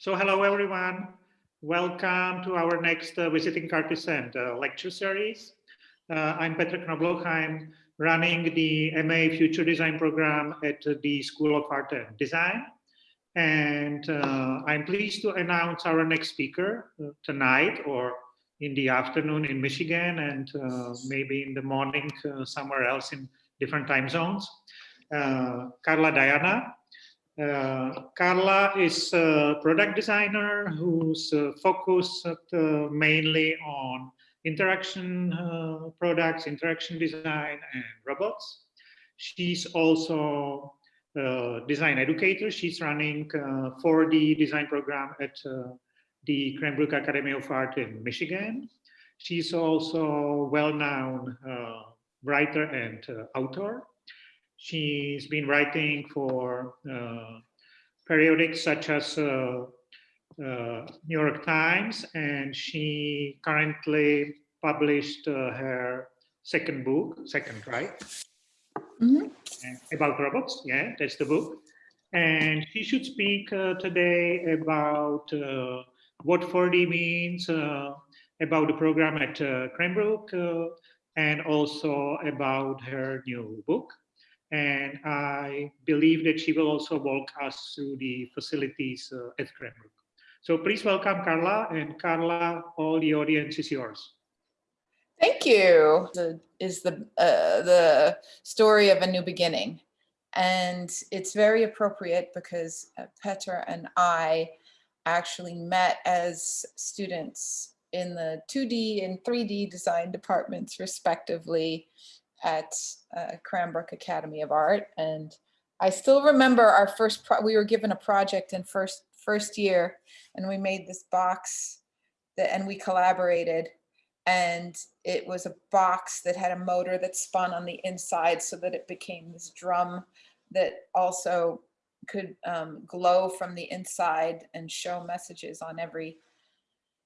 So hello, everyone. Welcome to our next uh, Visiting Artisan uh, lecture series. Uh, I'm Petr Knobloch. I'm running the MA Future Design program at the School of Art and Design. And uh, I'm pleased to announce our next speaker uh, tonight or in the afternoon in Michigan and uh, maybe in the morning somewhere else in different time zones. Carla Diana Carla is a product designer who's uh, focused uh, mainly on interaction uh, products, interaction design, and robots. She's also a design educator. She's running 4D design program at the Cranbrook Academy of Art in Michigan. She's also well-known uh, writer and uh, author. She's been writing for uh, periodics such as uh, uh, New York Times, and she currently published uh, her second book, second, right? Mm -hmm. About robots, yeah, that's the book. And she should speak uh, today about uh, what 4D means, uh, about the program at Cranbrook, and also about her new book and I believe that she will also walk us through the facilities uh, at Cranbrook. So please welcome Carla, and Carla, all the audience is yours. Thank you. The, is the uh, the story of a new beginning, and it's very appropriate because uh, Petra and I actually met as students in the 2D and 3D design departments respectively at uh, Cranbrook Academy of Art. And I still remember our first, we were given a project in first, first year and we made this box that, and we collaborated and it was a box that had a motor that spun on the inside so that it became this drum that also could um, glow from the inside and show messages on every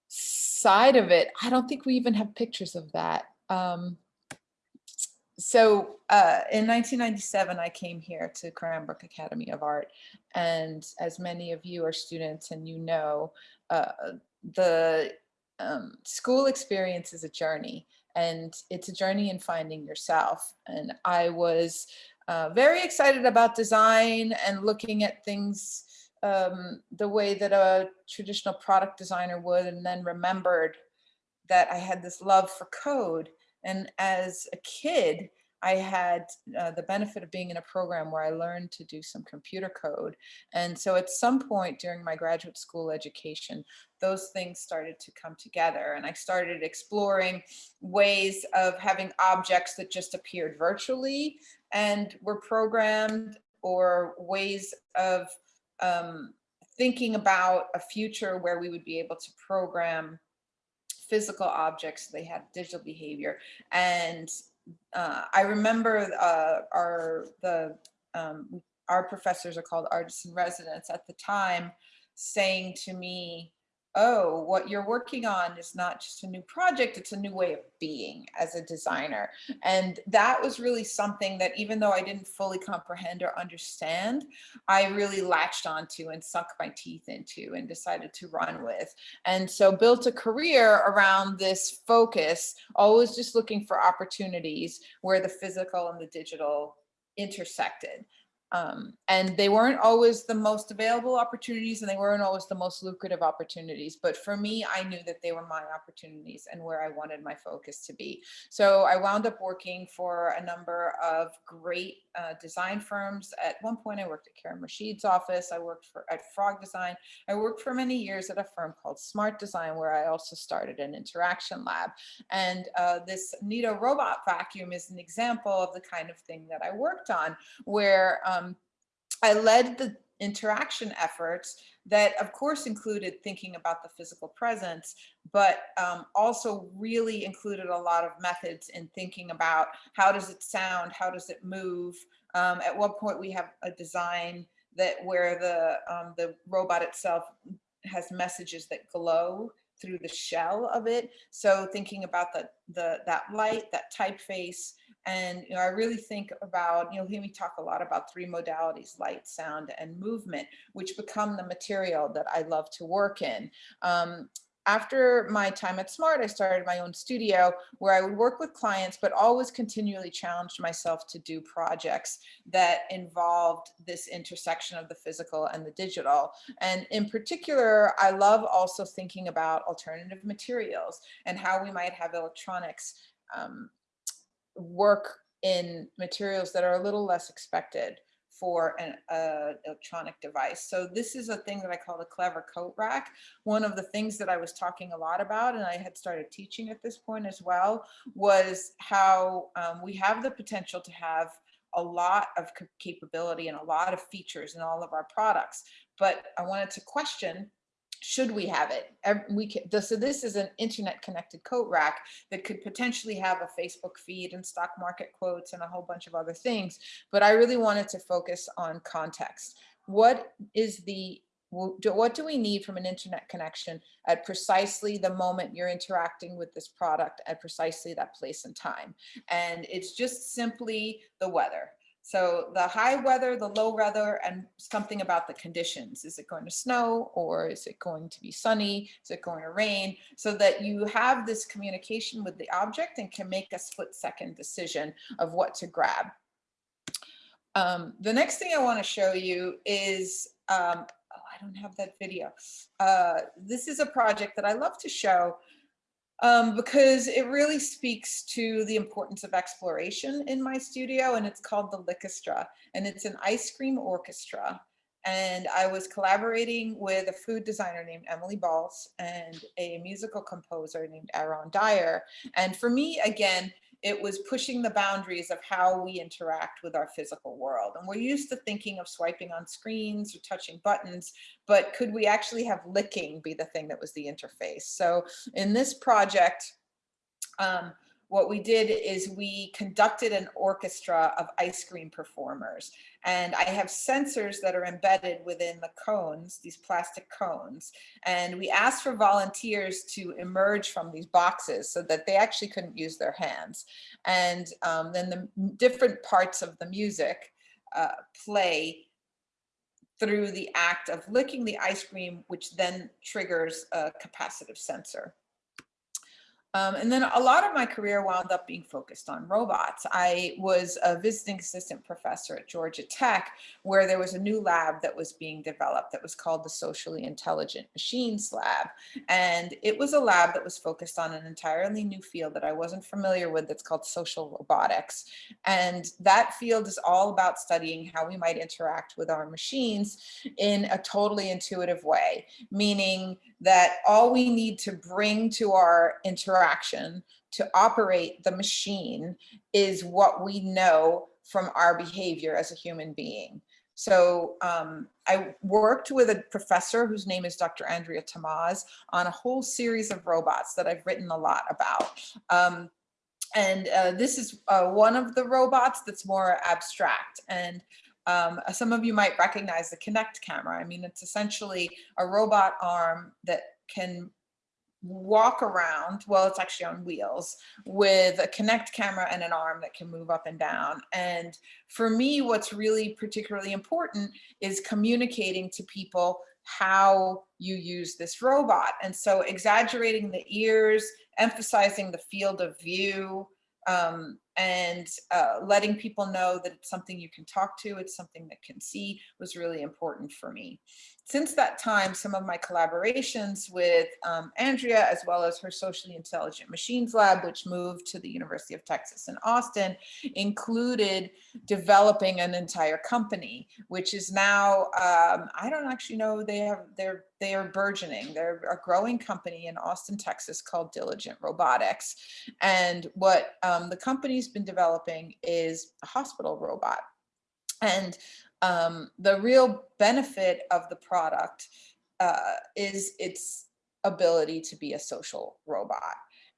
side of it. I don't think we even have pictures of that. Um, so uh, in 1997, I came here to Cranbrook Academy of Art. And as many of you are students and you know, uh, the um, school experience is a journey and it's a journey in finding yourself. And I was uh, very excited about design and looking at things um, the way that a traditional product designer would and then remembered that I had this love for code and as a kid, I had uh, the benefit of being in a program where I learned to do some computer code. And so at some point during my graduate school education, those things started to come together and I started exploring ways of having objects that just appeared virtually and were programmed or ways of um, thinking about a future where we would be able to program physical objects, they had digital behavior. And uh, I remember uh, our, the, um, our professors are called artists in residence at the time saying to me, oh, what you're working on is not just a new project, it's a new way of being as a designer. And that was really something that even though I didn't fully comprehend or understand, I really latched onto and sunk my teeth into and decided to run with. And so built a career around this focus, always just looking for opportunities where the physical and the digital intersected. Um, and they weren't always the most available opportunities and they weren't always the most lucrative opportunities. But for me, I knew that they were my opportunities and where I wanted my focus to be. So I wound up working for a number of great uh, design firms. At one point, I worked at Karim Rashid's office. I worked for at Frog Design. I worked for many years at a firm called Smart Design, where I also started an interaction lab. And uh, this Neato robot vacuum is an example of the kind of thing that I worked on, where um, I led the interaction efforts that of course included thinking about the physical presence, but um, also really included a lot of methods in thinking about how does it sound, how does it move. Um, at one point we have a design that where the, um, the robot itself has messages that glow through the shell of it. So thinking about the, the that light, that typeface, And you know, I really think about, you'll hear me talk a lot about three modalities, light, sound, and movement, which become the material that I love to work in. Um, after my time at Smart, I started my own studio where I would work with clients, but always continually challenged myself to do projects that involved this intersection of the physical and the digital. And in particular, I love also thinking about alternative materials and how we might have electronics um, work in materials that are a little less expected for an uh, electronic device. So this is a thing that I call the clever coat rack. One of the things that I was talking a lot about, and I had started teaching at this point as well, was how um, we have the potential to have a lot of capability and a lot of features in all of our products. But I wanted to question should we have it? We can, so this is an internet connected coat rack that could potentially have a Facebook feed and stock market quotes and a whole bunch of other things. But I really wanted to focus on context. What is the what do we need from an internet connection at precisely the moment you're interacting with this product at precisely that place and time? And it's just simply the weather. So the high weather, the low weather, and something about the conditions. Is it going to snow or is it going to be sunny? Is it going to rain? So that you have this communication with the object and can make a split second decision of what to grab. Um, the next thing I want to show you is, um, oh, I don't have that video. Uh, this is a project that I love to show um, because it really speaks to the importance of exploration in my studio and it's called the Lickestra and it's an ice cream orchestra. And I was collaborating with a food designer named Emilie Baltz and a musical composer named Aaron Dyer. And for me, again, it was pushing the boundaries of how we interact with our physical world. And we're used to thinking of swiping on screens or touching buttons, but could we actually have licking be the thing that was the interface? So in this project, um, what we did is we conducted an orchestra of ice cream performers. And I have sensors that are embedded within the cones, these plastic cones. And we asked for volunteers to emerge from these boxes so that they actually couldn't use their hands. And um, then the different parts of the music uh, play through the act of licking the ice cream, which then triggers a capacitive sensor. Um, and then a lot of my career wound up being focused on robots. I was a visiting assistant professor at Georgia Tech, where there was a new lab that was being developed that was called the Socially Intelligent Machines Lab. And it was a lab that was focused on an entirely new field that I wasn't familiar with that's called social robotics. And that field is all about studying how we might interact with our machines in a totally intuitive way, meaning that all we need to bring to our interaction to operate the machine is what we know from our behavior as a human being. So um, I worked with a professor whose name is Dr. Andrea Thomaz on a whole series of robots that I've written a lot about. Um, and uh, this is uh, one of the robots that's more abstract. And um, some of you might recognize the Kinect camera. I mean, it's essentially a robot arm that can walk around, well, it's actually on wheels, with a Kinect camera and an arm that can move up and down. And for me, what's really particularly important is communicating to people how you use this robot. And so exaggerating the ears, emphasizing the field of view, um, and uh, letting people know that it's something you can talk to, it's something that can see was really important for me. Since that time, some of my collaborations with um, Andrea, as well as her Socially Intelligent Machines Lab, which moved to the University of Texas in Austin, included developing an entire company, which is now, um, I don't actually know, they have, they're, they are burgeoning. They're a growing company in Austin, Texas called Diligent Robotics. And what um, the company's been developing is a hospital robot. And um, the real benefit of the product uh, is its ability to be a social robot.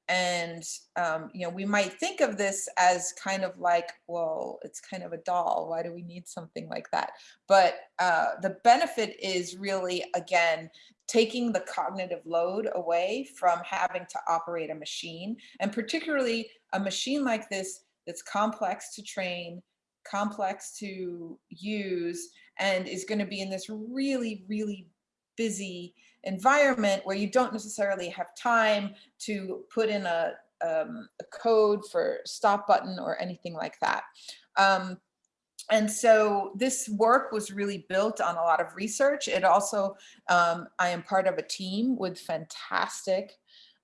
And, um, you know, we might think of this as kind of like, well, it's kind of a doll. Why do we need something like that? But uh, the benefit is really, again, taking the cognitive load away from having to operate a machine. And particularly a machine like this that's complex to train, complex to use, and is going to be in this really, really busy environment where you don't necessarily have time to put in a, um, a code for stop button or anything like that. Um, and so this work was really built on a lot of research. It also, um, I am part of a team with fantastic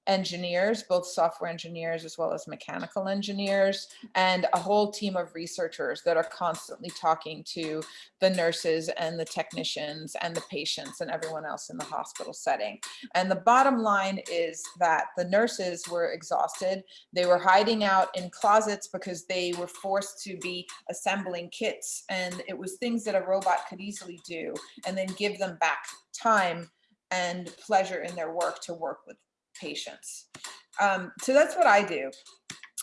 engineers, both software engineers as well as mechanical engineers, and a whole team of researchers that are constantly talking to the nurses and the technicians and the patients and everyone else in the hospital setting. And the bottom line is that the nurses were exhausted. They were hiding out in closets because they were forced to be assembling kits and it was things that a robot could easily do and then give them back time and pleasure in their work to work with patients. Um, so that's what I do.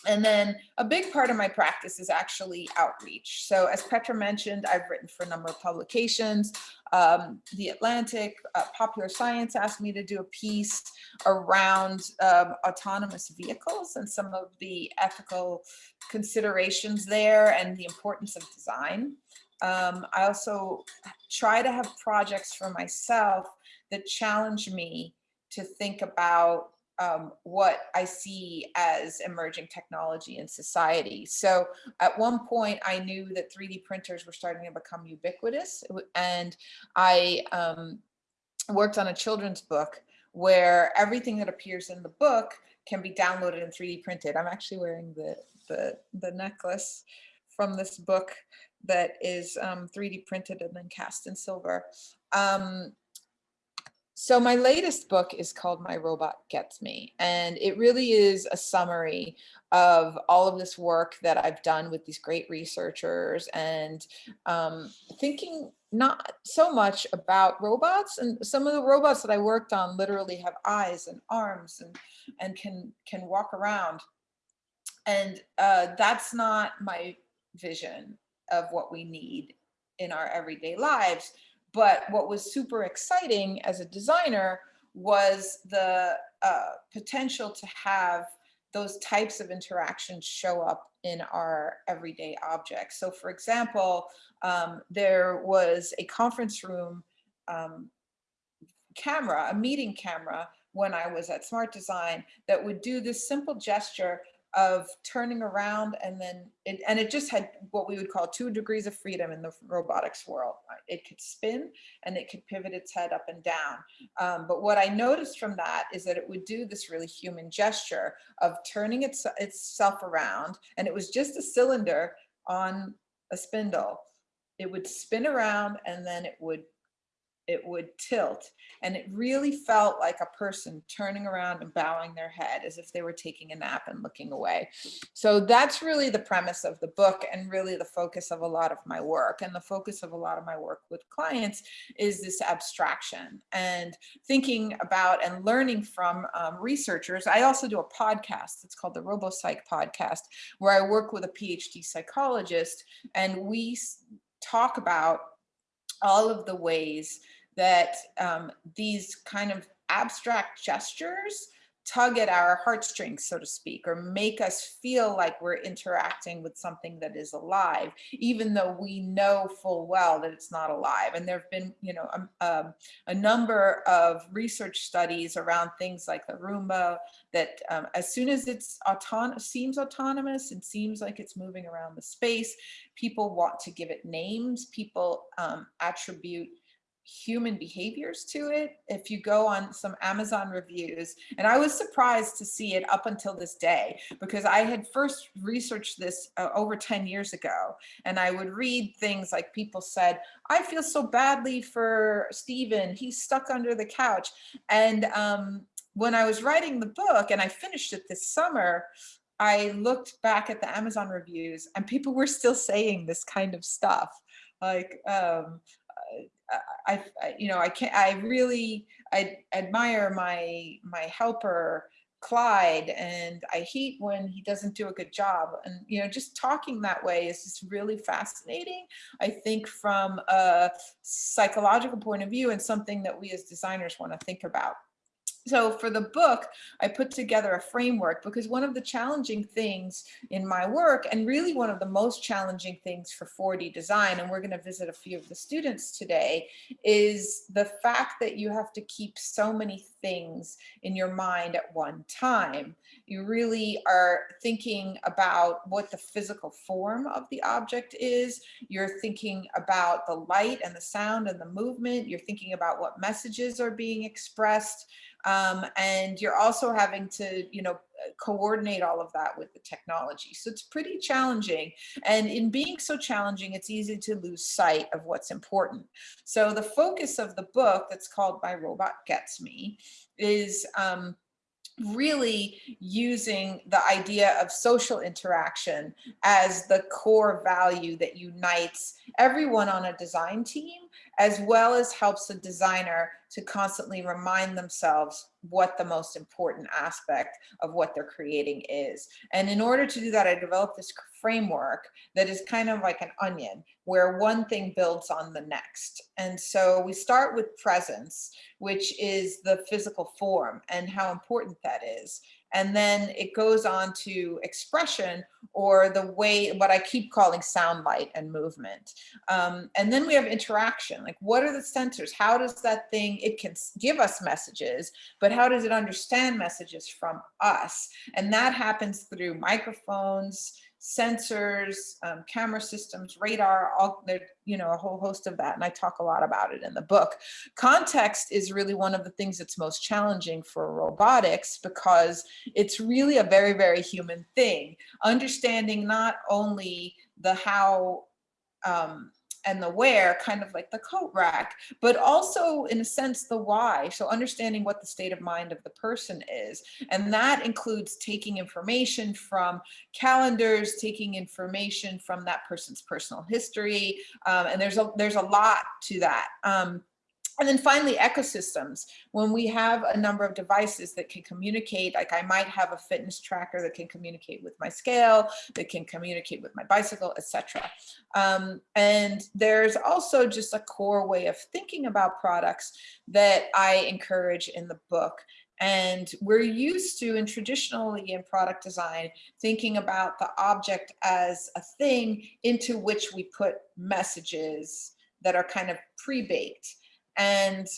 And then a big part of my practice is actually outreach. So as Petra mentioned, I've written for a number of publications. Um, the Atlantic, uh, Popular Science asked me to do a piece around um, autonomous vehicles and some of the ethical considerations there and the importance of design. Um, I also try to have projects for myself that challenge me to think about um, what I see as emerging technology in society. So at one point I knew that 3D printers were starting to become ubiquitous and I um, worked on a children's book where everything that appears in the book can be downloaded and 3D printed. I'm actually wearing the, the, the necklace from this book that is um, 3D printed and then cast in silver. Um, so my latest book is called My Robot Gets Me, and it really is a summary of all of this work that I've done with these great researchers and um, thinking not so much about robots and some of the robots that I worked on literally have eyes and arms and, and can, can walk around. And uh, that's not my vision of what we need in our everyday lives. But what was super exciting as a designer was the uh, potential to have those types of interactions show up in our everyday objects. So for example, um, there was a conference room um, camera, a meeting camera when I was at Smart Design that would do this simple gesture of turning around and then it, and it just had what we would call two degrees of freedom in the robotics world. Uh, it could spin and it could pivot its head up and down. Um, but what I noticed from that is that it would do this really human gesture of turning its, itself around and it was just a cylinder on a spindle. It would spin around and then it would it would tilt and it really felt like a person turning around and bowing their head as if they were taking a nap and looking away. So that's really the premise of the book and really the focus of a lot of my work and the focus of a lot of my work with clients is this abstraction and thinking about and learning from um, researchers. I also do a podcast. It's called the RoboPsych podcast where I work with a PhD psychologist and we talk about all of the ways that um, these kind of abstract gestures tug at our heartstrings, so to speak, or make us feel like we're interacting with something that is alive, even though we know full well that it's not alive. And there have been, you know, um, um, a number of research studies around things like the Roomba that um, as soon as it's autonomous, seems autonomous and seems like it's moving around the space, people want to give it names, people um, attribute human behaviors to it. If you go on some Amazon reviews, and I was surprised to see it up until this day, because I had first researched this uh, over 10 years ago, and I would read things like people said, I feel so badly for Stephen, he's stuck under the couch. And um, when I was writing the book, and I finished it this summer, I looked back at the Amazon reviews and people were still saying this kind of stuff like um, I, I, you know, I can't, I really, I admire my, my helper, Clyde, and I hate when he doesn't do a good job. And, you know, just talking that way is just really fascinating. I think from a psychological point of view and something that we as designers want to think about. So for the book, I put together a framework because one of the challenging things in my work and really one of the most challenging things for 4D design, and we're going to visit a few of the students today, is the fact that you have to keep so many things in your mind at one time. You really are thinking about what the physical form of the object is. You're thinking about the light and the sound and the movement. You're thinking about what messages are being expressed. Um, and you're also having to, you know, coordinate all of that with the technology. So it's pretty challenging. And in being so challenging, it's easy to lose sight of what's important. So the focus of the book that's called My Robot Gets Me is um, really using the idea of social interaction as the core value that unites everyone on a design team, as well as helps the designer to constantly remind themselves what the most important aspect of what they're creating is. And in order to do that, I developed this framework that is kind of like an onion where one thing builds on the next. And so we start with presence, which is the physical form and how important that is. And then it goes on to expression or the way, what I keep calling sound, light, and movement. Um, and then we have interaction, like what are the sensors? How does that thing, it can give us messages, but how does it understand messages from us? And that happens through microphones, sensors, um, camera systems, radar, all there, you know, a whole host of that. And I talk a lot about it in the book. Context is really one of the things that's most challenging for robotics because it's really a very, very human thing. Understanding not only the how um, and the where, kind of like the coat rack, but also in a sense the why. So understanding what the state of mind of the person is. And that includes taking information from calendars, taking information from that person's personal history. Um, and there's a, there's a lot to that. Um, and then finally, ecosystems. When we have a number of devices that can communicate, like I might have a fitness tracker that can communicate with my scale, that can communicate with my bicycle, etc. Um, and there's also just a core way of thinking about products that I encourage in the book. And we're used to, and traditionally in product design, thinking about the object as a thing into which we put messages that are kind of pre-baked and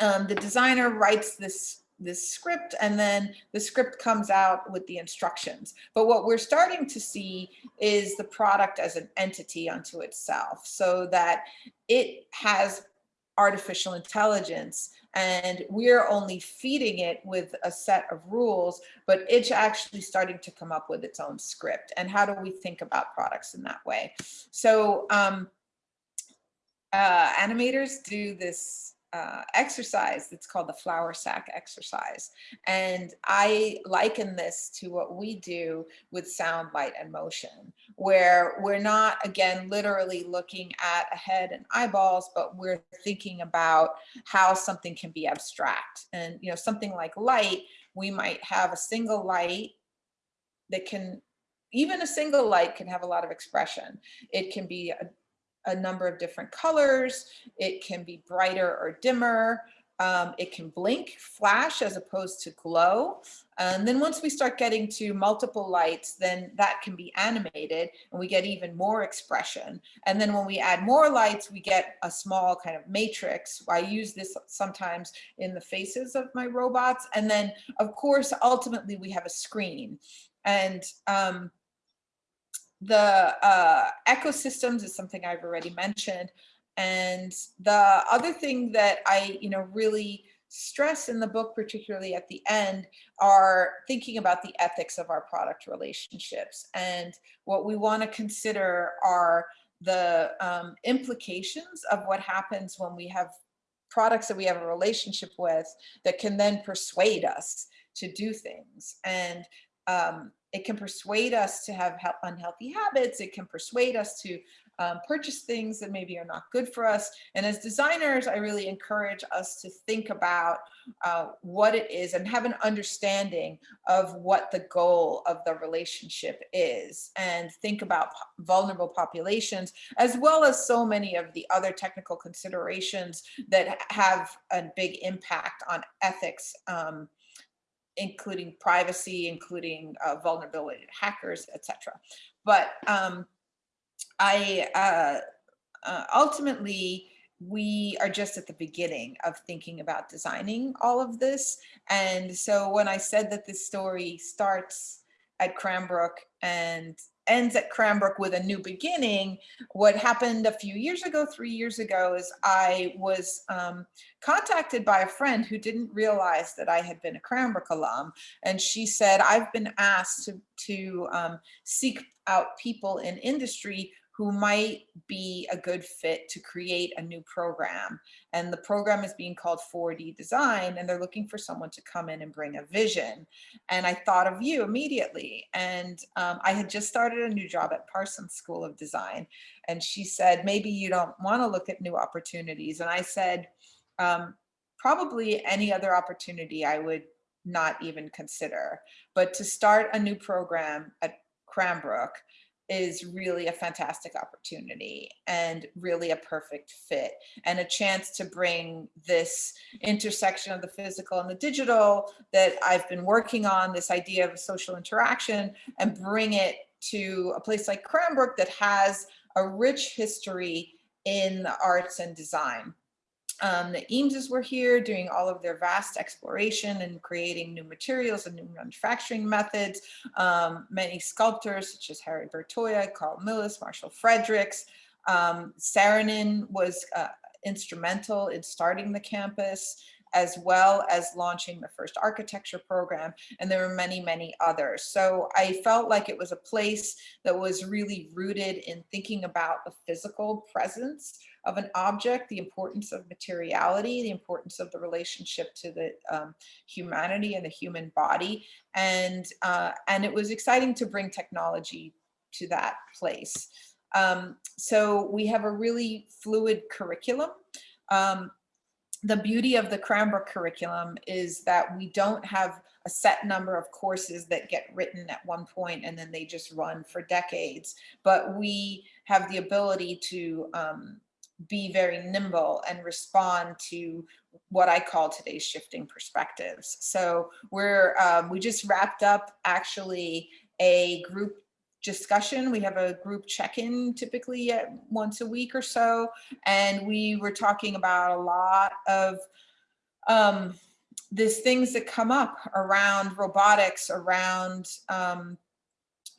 um, the designer writes this this script and then the script comes out with the instructions. But what we're starting to see is the product as an entity unto itself so that it has artificial intelligence and we're only feeding it with a set of rules, but it's actually starting to come up with its own script. And how do we think about products in that way? So um, uh, animators do this uh, exercise that's called the flour sack exercise. And I liken this to what we do with sound, light, and motion, where we're not, again, literally looking at a head and eyeballs, but we're thinking about how something can be abstract. And, you know, something like light, we might have a single light that can even a single light can have a lot of expression. It can be a, number of different colors. It can be brighter or dimmer. Um, it can blink, flash as opposed to glow. And then once we start getting to multiple lights, then that can be animated and we get even more expression. And then when we add more lights, we get a small kind of matrix. I use this sometimes in the faces of my robots. And then of course, ultimately we have a screen. And um, the uh, ecosystems is something I've already mentioned. And the other thing that I, you know, really stress in the book, particularly at the end, are thinking about the ethics of our product relationships. And what we want to consider are the um, implications of what happens when we have products that we have a relationship with that can then persuade us to do things. And um, it can persuade us to have unhealthy habits. It can persuade us to um, purchase things that maybe are not good for us. And as designers, I really encourage us to think about uh, what it is and have an understanding of what the goal of the relationship is and think about vulnerable populations as well as so many of the other technical considerations that have a big impact on ethics um, including privacy, including uh, vulnerability to hackers, etc. But um, I uh, uh, ultimately, we are just at the beginning of thinking about designing all of this. And so when I said that this story starts at Cranbrook and ends at Cranbrook with a new beginning. What happened a few years ago, three years ago, is I was um, contacted by a friend who didn't realize that I had been a Cranbrook alum. And she said, I've been asked to, to um, seek out people in industry who might be a good fit to create a new program. And the program is being called 4D Design, and they're looking for someone to come in and bring a vision. And I thought of you immediately. And um, I had just started a new job at Parsons School of Design. And she said, maybe you don't want to look at new opportunities. And I said, um, probably any other opportunity I would not even consider. But to start a new program at Cranbrook is really a fantastic opportunity and really a perfect fit and a chance to bring this intersection of the physical and the digital that I've been working on, this idea of social interaction and bring it to a place like Cranbrook that has a rich history in the arts and design. Um, the Eameses were here doing all of their vast exploration and creating new materials and new manufacturing methods. Um, many sculptors such as Harry Bertoia, Carl Milles, Marshall Fredericks. Um, Saarinen was uh, instrumental in starting the campus as well as launching the first architecture program. And there were many, many others. So I felt like it was a place that was really rooted in thinking about the physical presence of an object, the importance of materiality, the importance of the relationship to the um, humanity and the human body. And, uh, and it was exciting to bring technology to that place. Um, so we have a really fluid curriculum. Um, the beauty of the Cranbrook curriculum is that we don't have a set number of courses that get written at one point and then they just run for decades, but we have the ability to um, be very nimble and respond to what I call today's shifting perspectives. So we're um, we just wrapped up actually a group discussion. We have a group check-in typically at once a week or so, and we were talking about a lot of um, these things that come up around robotics, around um,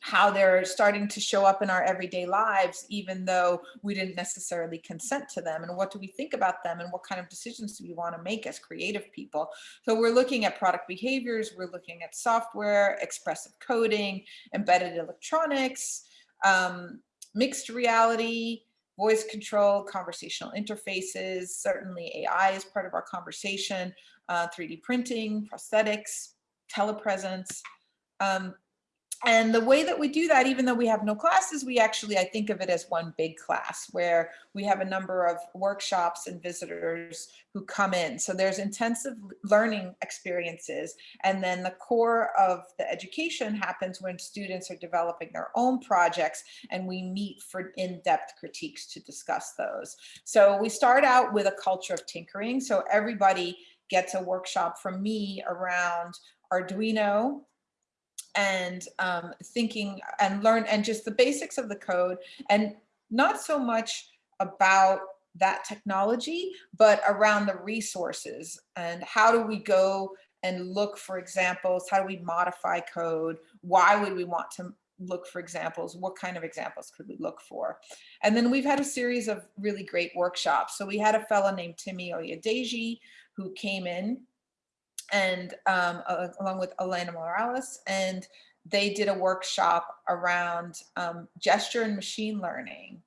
how they're starting to show up in our everyday lives, even though we didn't necessarily consent to them. And what do we think about them? And what kind of decisions do we want to make as creative people? So we're looking at product behaviors, we're looking at software, expressive coding, embedded electronics, um, mixed reality, voice control, conversational interfaces, certainly AI is part of our conversation, uh, 3D printing, prosthetics, telepresence. Um, and the way that we do that, even though we have no classes, we actually, I think of it as one big class where we have a number of workshops and visitors who come in. So there's intensive learning experiences. And then the core of the education happens when students are developing their own projects and we meet for in-depth critiques to discuss those. So we start out with a culture of tinkering. So everybody gets a workshop from me around Arduino, and um, thinking and learn and just the basics of the code and not so much about that technology, but around the resources and how do we go and look for examples? How do we modify code? Why would we want to look for examples? What kind of examples could we look for? And then we've had a series of really great workshops. So we had a fellow named Timmy Oyedeji who came in and um, uh, along with Elena Morales, and they did a workshop around um, gesture and machine learning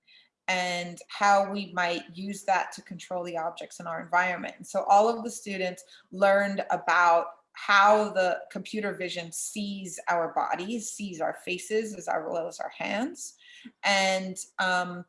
and how we might use that to control the objects in our environment. And so all of the students learned about how the computer vision sees our bodies, sees our faces as well as our hands. And um,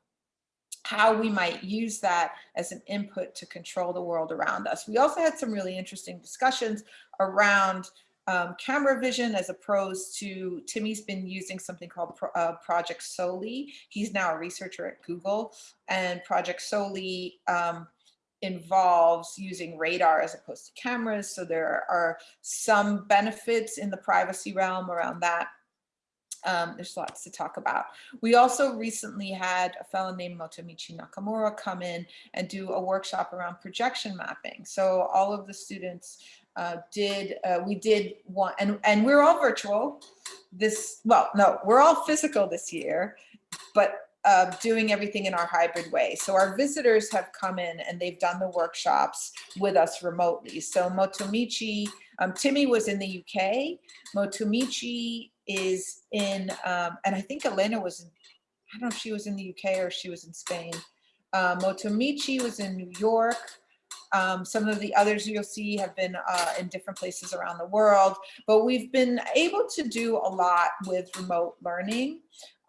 how we might use that as an input to control the world around us. We also had some really interesting discussions around um, camera vision as opposed to Timmy's been using something called Pro, uh, Project Soli. He's now a researcher at Google and Project Soli um, involves using radar as opposed to cameras. So there are some benefits in the privacy realm around that. Um, there's lots to talk about. We also recently had a fellow named Motomichi Nakamura come in and do a workshop around projection mapping. So all of the students uh, did, uh, we did one, and, and we're all virtual this, well, no, we're all physical this year, but uh, doing everything in our hybrid way. So our visitors have come in and they've done the workshops with us remotely. So Motomichi, um, Timmy was in the UK, Motomichi is in, um, and I think Elena was, in, I don't know if she was in the UK or she was in Spain. Uh, Motomichi was in New York. Um, some of the others you'll see have been uh, in different places around the world, but we've been able to do a lot with remote learning.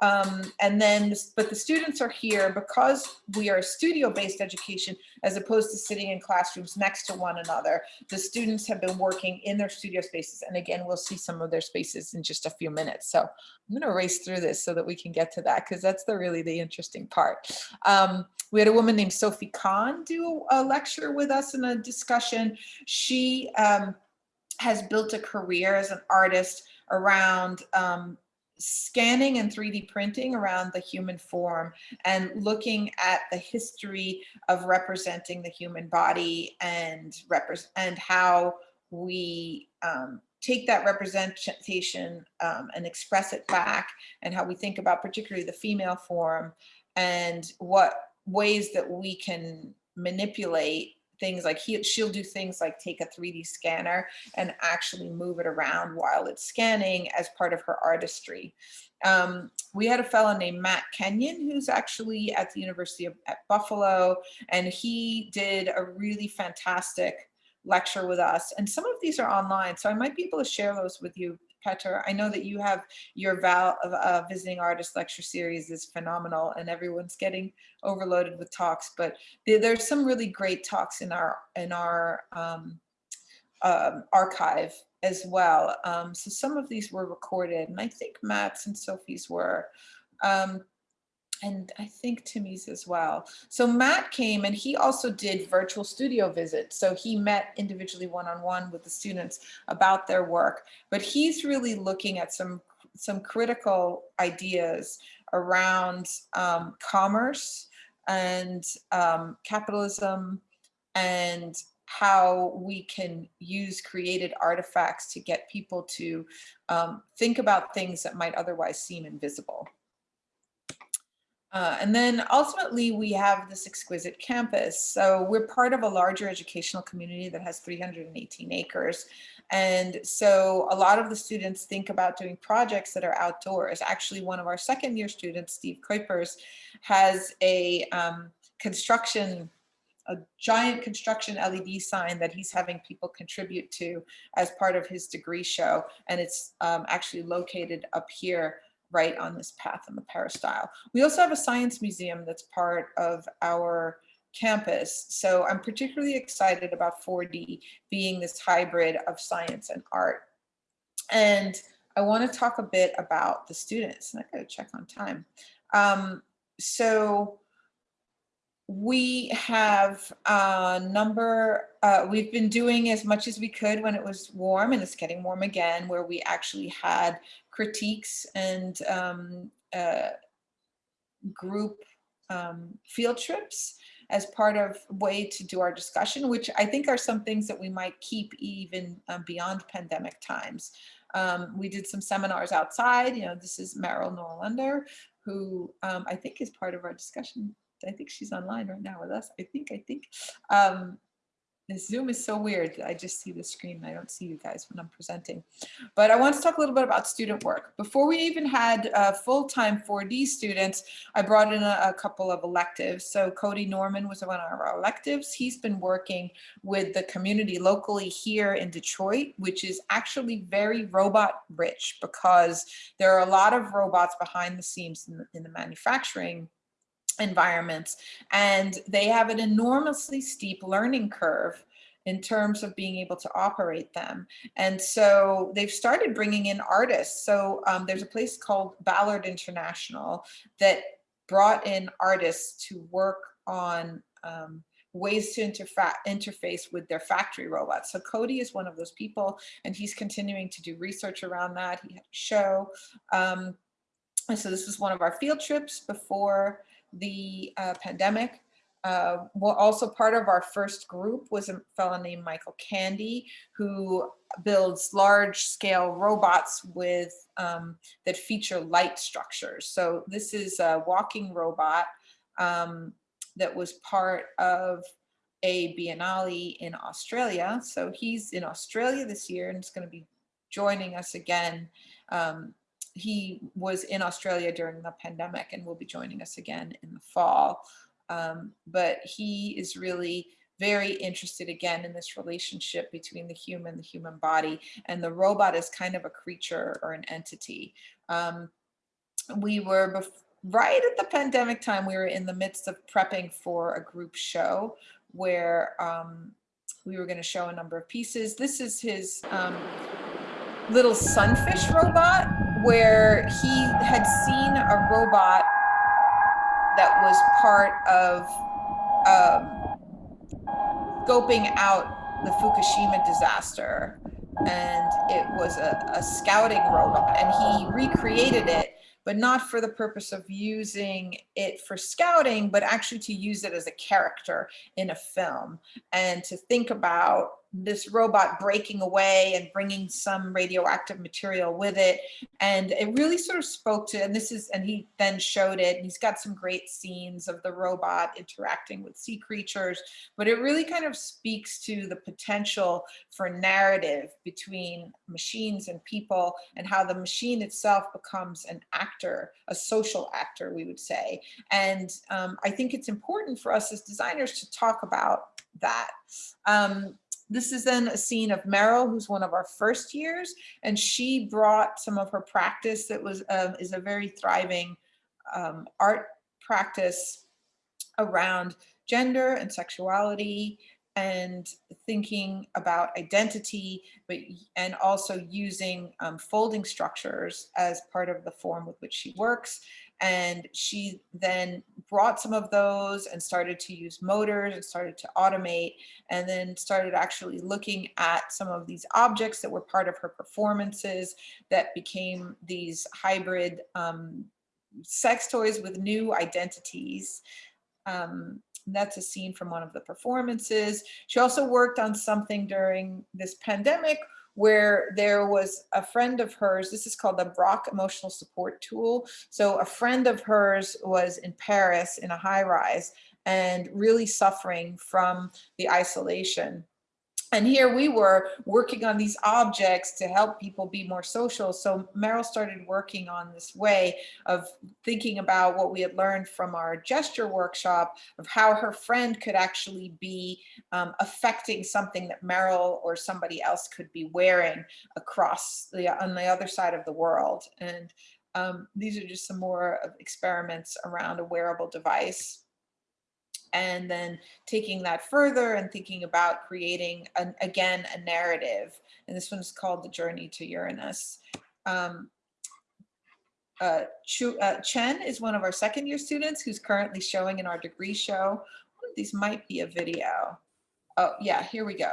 Um, and then, but the students are here because we are studio-based education as opposed to sitting in classrooms next to one another. The students have been working in their studio spaces. And again, we'll see some of their spaces in just a few minutes. So I'm gonna race through this so that we can get to that because that's the really the interesting part. Um, we had a woman named Sophie Kahn do a lecture with us in a discussion. She um, has built a career as an artist around um, scanning and 3D printing around the human form and looking at the history of representing the human body and and how we um, take that representation um, and express it back and how we think about particularly the female form and what ways that we can manipulate things like he, she'll do things like take a 3D scanner and actually move it around while it's scanning as part of her artistry. Um, we had a fellow named Matt Kenyon who's actually at the University of at Buffalo and he did a really fantastic lecture with us and some of these are online so I might be able to share those with you Petter. I know that you have your Val of uh, visiting artist lecture series is phenomenal and everyone's getting overloaded with talks, but there, there's some really great talks in our in our um, um, archive as well. Um, so some of these were recorded and I think Matt's and Sophie's were. Um, and I think Timmy's as well. So Matt came and he also did virtual studio visits. So he met individually one-on-one -on -one with the students about their work, but he's really looking at some, some critical ideas around um, commerce and um, capitalism and how we can use created artifacts to get people to um, think about things that might otherwise seem invisible. Uh, and then ultimately we have this exquisite campus. So we're part of a larger educational community that has 318 acres. And so a lot of the students think about doing projects that are outdoors. Actually, one of our second year students, Steve Kuipers, has a um, construction a giant construction LED sign that he's having people contribute to as part of his degree show. And it's um, actually located up here right on this path in the peristyle. We also have a science museum that's part of our campus. So I'm particularly excited about 4D being this hybrid of science and art. And I want to talk a bit about the students. And I got to check on time. Um, so we have a number, uh, we've been doing as much as we could when it was warm and it's getting warm again, where we actually had critiques and um, uh, group um, field trips as part of way to do our discussion, which I think are some things that we might keep even um, beyond pandemic times. Um, we did some seminars outside, you know, this is Meryl Norlander, who um, I think is part of our discussion I think she's online right now with us. I think, I think. Um, Zoom is so weird. I just see the screen. I don't see you guys when I'm presenting. But I want to talk a little bit about student work. Before we even had uh, full-time 4D students, I brought in a, a, couple of electives. So Cody Norman was one of our electives. He's been working with the community locally here in Detroit, which is actually very robot rich because there are a lot of robots behind the scenes in the, in the manufacturing environments. And they have an enormously steep learning curve in terms of being able to operate them. And so they've started bringing in artists. So um, there's a place called Ballard International that brought in artists to work on um, ways to interface with their factory robots. So Cody is one of those people, and he's continuing to do research around that. He had a show. Um, and so this was one of our field trips before the uh, pandemic. Uh, well, also part of our first group was a fellow named Michael Candy, who builds large scale robots with um, that feature light structures. So this is a walking robot um, that was part of a Biennale in Australia. So he's in Australia this year and is going to be joining us again. Um, he was in Australia during the pandemic and will be joining us again in the fall. Um, but he is really very interested again in this relationship between the human, the human body, and the robot is kind of a creature or an entity. Um, we were right at the pandemic time, we were in the midst of prepping for a group show where um, we were going to show a number of pieces. This is his um, little sunfish robot where he had seen a robot that was part of um, scoping out the Fukushima disaster. And it was a, a scouting robot and he recreated it but not for the purpose of using it for scouting, but actually to use it as a character in a film and to think about this robot breaking away and bringing some radioactive material with it. And it really sort of spoke to, and this is, and he then showed it, and he's got some great scenes of the robot interacting with sea creatures, but it really kind of speaks to the potential for narrative between machines and people and how the machine itself becomes an actor, a social actor, we would say. And um, I think it's important for us as designers to talk about that. Um, this is then a scene of Meryl, who's one of our first years, and she brought some of her practice that was um, is a very thriving um, art practice around gender and sexuality and thinking about identity, but and also using um, folding structures as part of the form with which she works. And she then brought some of those and started to use motors and started to automate and then started actually looking at some of these objects that were part of her performances that became these hybrid um, sex toys with new identities. Um, that's a scene from one of the performances. She also worked on something during this pandemic where there was a friend of hers, this is called the Brock Emotional Support Tool. So a friend of hers was in Paris in a high rise and really suffering from the isolation and here we were working on these objects to help people be more social. So Meryl started working on this way of thinking about what we had learned from our gesture workshop of how her friend could actually be um, affecting something that Meryl or somebody else could be wearing across the on the other side of the world. And um, these are just some more experiments around a wearable device and then taking that further and thinking about creating, an, again, a narrative. And this one's called The Journey to Uranus. Um, uh, uh, Chen is one of our second year students who's currently showing in our degree show. These might be a video. Oh yeah, here we go.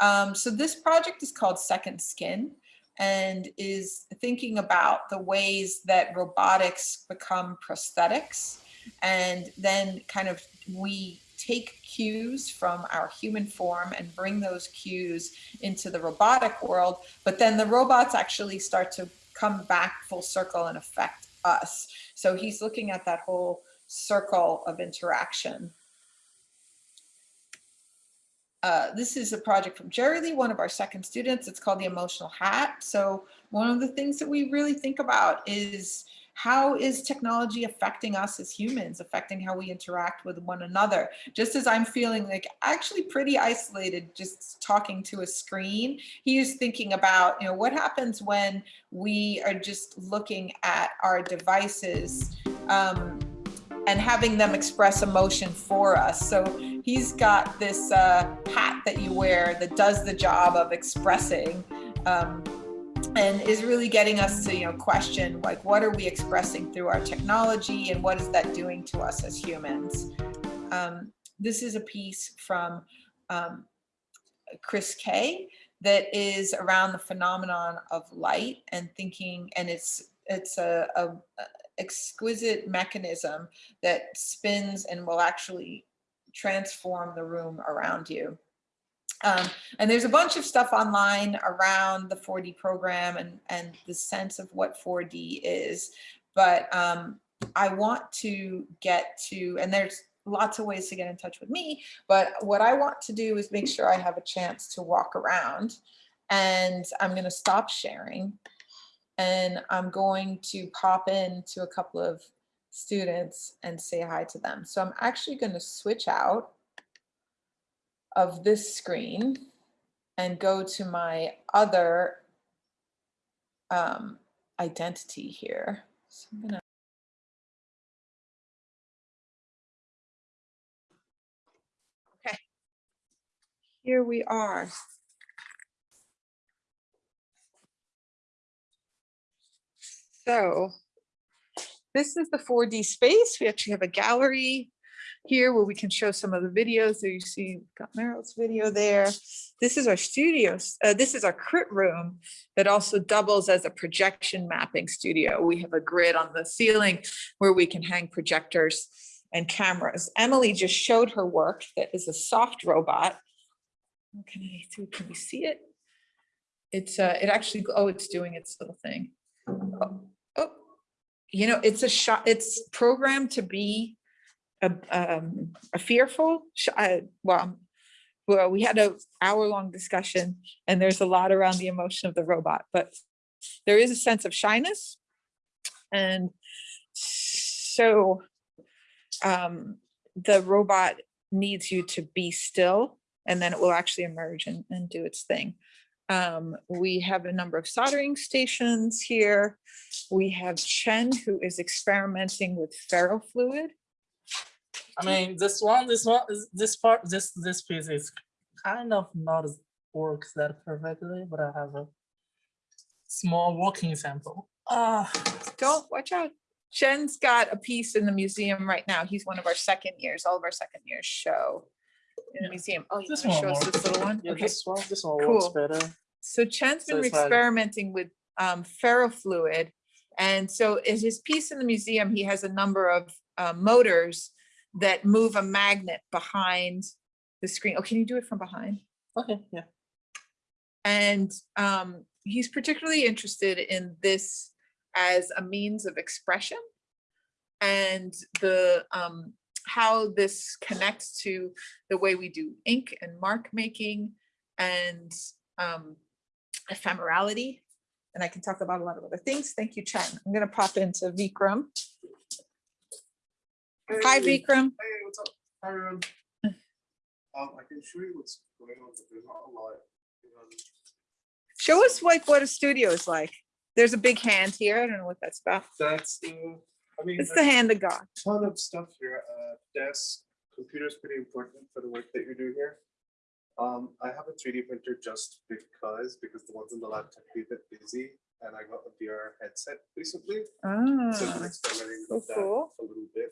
Um, so this project is called Second Skin and is thinking about the ways that robotics become prosthetics and then kind of we take cues from our human form and bring those cues into the robotic world, but then the robots actually start to come back full circle and affect us. So he's looking at that whole circle of interaction. Uh, this is a project from Jerry Lee, one of our second students. It's called the Emotional Hat. So one of the things that we really think about is how is technology affecting us as humans, affecting how we interact with one another? Just as I'm feeling like actually pretty isolated just talking to a screen, he was thinking about, you know, what happens when we are just looking at our devices um, and having them express emotion for us. So he's got this uh, hat that you wear that does the job of expressing um, and is really getting us to you know question like what are we expressing through our technology and what is that doing to us as humans. Um, this is a piece from um, Chris Kay that is around the phenomenon of light and thinking and it's it's a, a exquisite mechanism that spins and will actually transform the room around you. Um, and there's a bunch of stuff online around the 4D program and, and the sense of what 4D is. But um, I want to get to, and there's lots of ways to get in touch with me, but what I want to do is make sure I have a chance to walk around and I'm going to stop sharing and I'm going to pop in to a couple of students and say hi to them. So I'm actually going to switch out of this screen and go to my other um, identity here. So I'm gonna Okay. Here we are. So this is the 4D space. We actually have a gallery here where we can show some of the videos. So you see, we've got Meryl's video there. This is our studio. Uh, this is our crit room that also doubles as a projection mapping studio. We have a grid on the ceiling where we can hang projectors and cameras. Emily just showed her work that is a soft robot. Can I can we see it? It's uh, it actually, oh, it's doing its little thing. Oh, oh, you know, it's a shot, it's programmed to be a, um, a fearful, uh, well, well, we had a hour long discussion and there's a lot around the emotion of the robot, but there is a sense of shyness. And so um, the robot needs you to be still and then it will actually emerge and, and do its thing. Um, we have a number of soldering stations here. We have Chen who is experimenting with ferrofluid. I mean, this one, this one, this part, this this piece is kind of not works that perfectly, but I have a small working sample. Uh, don't, watch out. Chen's got a piece in the museum right now. He's one of our second years, all of our second years show in the Yeah. museum. Oh, you This one show us this little one? Yeah, Okay. this one, this one works Cool. better. So Chen's been like- experimenting with um, ferrofluid. And so in his piece in the museum, he has a number of uh, motors that move a magnet behind the screen. Oh, can you do it from behind? Okay, yeah. And um, he's particularly interested in this as a means of expression and the um, how this connects to the way we do ink and mark making and um, ephemerality. And I can talk about a lot of other things. Thank you, Chen. I'm going to pop into Vikram. Hi, Hey, Vikram. Hey, what's up? Hi, everyone. Um, I can show you what's going on, but there's not a lot. Um, Show us like what a studio is like. There's a big hand here. I don't know what that's about. That's the, I mean, It's the hand of God. a ton of stuff here. Uh, desk, computer is pretty important for the work that you do here. Um, I have a 3D printer just because, because the ones in the lab tend to be a bit busy and I got a VR headset recently. So I've been Ah, experimenting cool, with that cool. a little bit.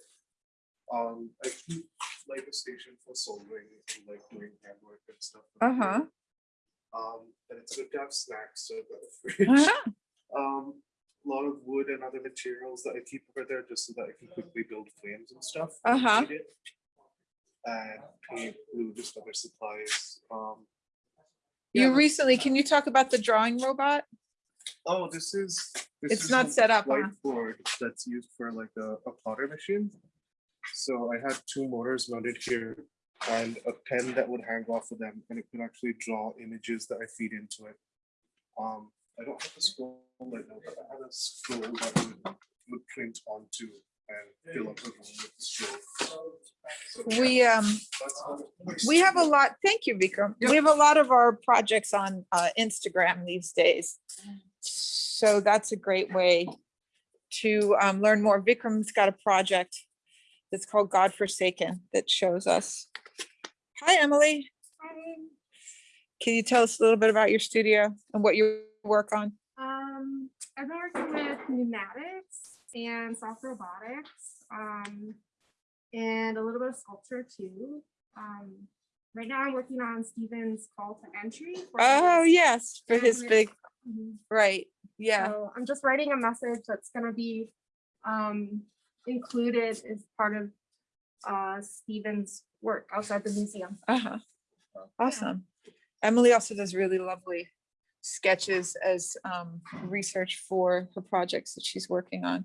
Um, I keep like a station for soldering and like doing handwork and stuff. Uh-huh. here. Um, and it's good to have snacks, so got a fridge. Um, a lot of wood and other materials that I keep over there just so that I can quickly build flames and stuff. Uh-huh. And paint, glue, just other supplies. Um, You recently, can you talk about the drawing robot? Oh, this is. this It's is not set up, huh? Whiteboard that's used for like a, a plotter machine. So I had two motors mounted here and a pen that would hang off of them and it could actually draw images that I feed into it. Um, I don't have a scroll right now, but I have a scroll that would, would print onto and fill up the room with the scroll. So, yeah, We, um, that's how it works. we have a lot, thank you, Vikram. We have a lot of our projects on uh, Instagram these days. So that's a great way to um, learn more. Vikram's got a project that's called God Forsaken that shows us. Hi, Emily. Hi. Can you tell us a little bit about your studio and what you work on? Um, I've been working with pneumatics and soft robotics, um, and a little bit of sculpture too. Um, right now I'm working on Steven's call to entry. Oh, yes, for his Yes. big, Mhm. right, yeah. So I'm just writing a message that's gonna be, um, included as part of, uh, Steven's work outside the museum. Uh-huh. So, yeah. Awesome. Emily also does really lovely sketches as um, research for her projects that she's working on.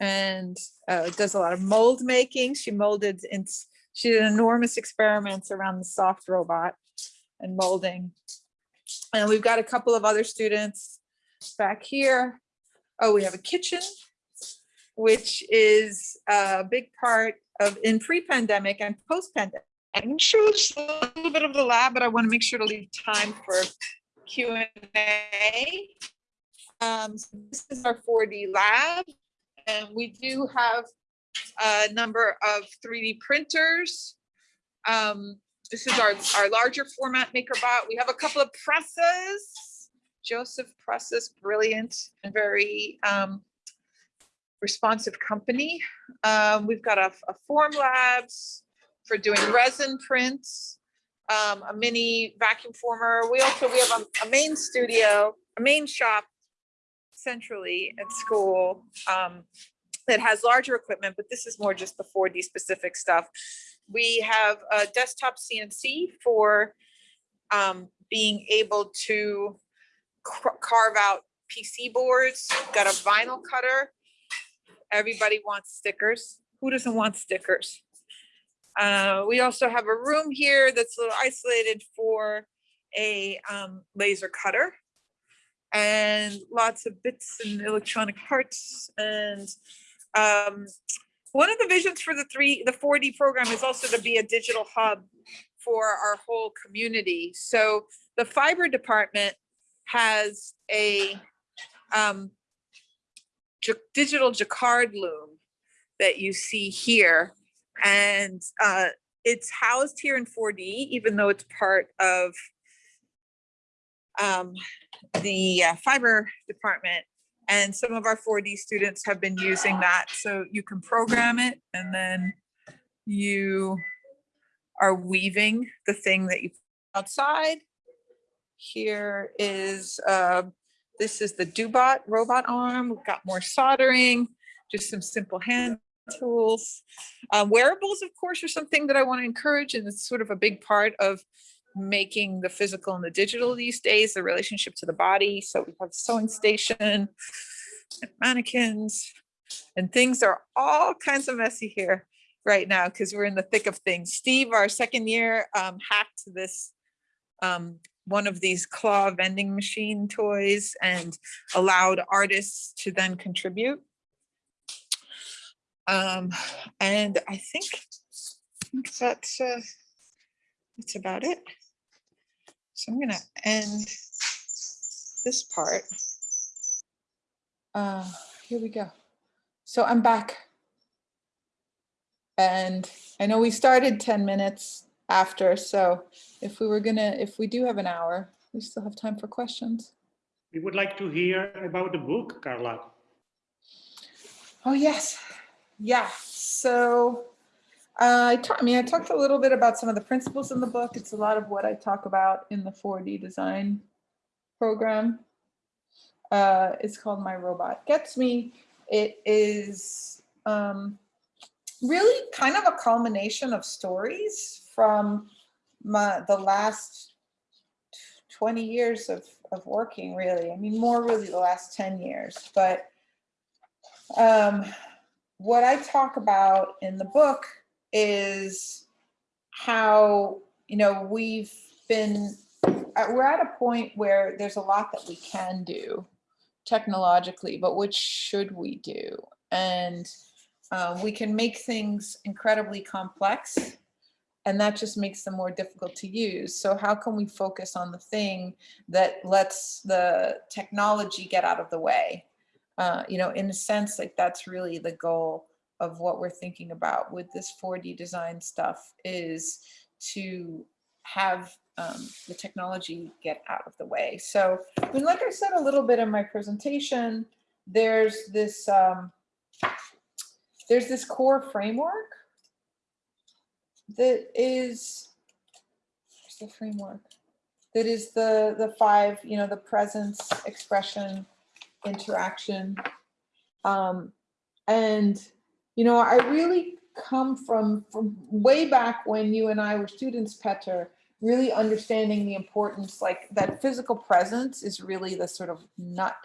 And uh, does a lot of mold making. She molded in, she did enormous experiments around the soft robot and molding. And we've got a couple of other students back here. Oh, we have a kitchen, which is a big part of in pre-pandemic and post-pandemic. I'm sure just a little bit of the lab, but I want to make sure to leave time for Q and A. Um, so this is our 4D lab, and we do have a number of 3D printers. Um, this is our, our larger format MakerBot. We have a couple of presses. Josef Prusa's, brilliant and very um, responsive company. Um, we've got a, a Formlabs for doing resin prints, um, a mini vacuum former. We also, we have a, a main studio, a main shop centrally at school um, that has larger equipment, but this is more just the 4D specific stuff. We have a desktop CNC for um, being able to carve out PC boards, got a vinyl cutter. Everybody wants stickers. Who doesn't want stickers? Uh, we also have a room here that's a little isolated for a um, laser cutter and lots of bits and electronic parts. And um, one of the visions for the three, the 4D program is also to be a digital hub for our whole community. So the fiber department has a um, digital jacquard loom that you see here. And uh, it's housed here in 4D, even though it's part of um, the uh, fiber department. And some of our 4D students have been using that. So you can program it and then you are weaving the thing that you put outside. Here is, uh, this is the Dobot robot arm. We've got more soldering, just some simple hand tools. Uh, wearables, of course, are something that I want to encourage, and it's sort of a big part of making the physical and the digital these days, the relationship to the body. So we have sewing station, and mannequins, and things are all kinds of messy here right now because we're in the thick of things. Steve, our second year, um, hacked this um, one of these claw vending machine toys and allowed artists to then contribute. Um, and I think that's uh, that's about it. So I'm gonna end this part. Uh, here we go. So I'm back. And I know we started 10 minutes after, so if we were gonna, if we do have an hour, we still have time for questions. We would like to hear about the book, Carla. Oh, yes. Yeah, so uh, I I mean, I talked a little bit about some of the principles in the book. It's a lot of what I talk about in the 4D design program. Uh, it's called My Robot Gets Me. It is um, really kind of a culmination of stories from my, the last 20 years of, of working, really. I mean, more really the last 10 years, but um, what I talk about in the book is how, you know, we've been, uh, we're at a point where there's a lot that we can do technologically, but which should we do? And uh, we can make things incredibly complex and that just makes them more difficult to use. So how can we focus on the thing that lets the technology get out of the way? Uh, you know, in a sense, like that's really the goal of what we're thinking about with this 4D design stuff is to have um, the technology get out of the way. So, I mean, like I said a little bit in my presentation, there's this um, there's this core framework that is the framework? That is the the five you know the presence expression interaction. Um and you know i really come from from way back when you and i were students Peter really understanding the importance like that physical presence is really the sort of nut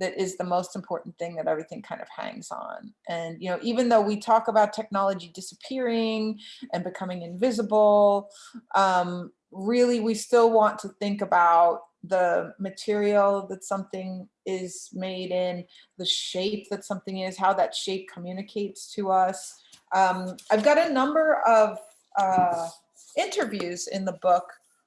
that is the most important thing that everything kind of hangs on. And, you know, even though we talk about technology disappearing and becoming invisible, um, really we still want to think about the material that something is made in, the shape that something is, how that shape communicates to us. Um, I've got a number of uh, interviews in the book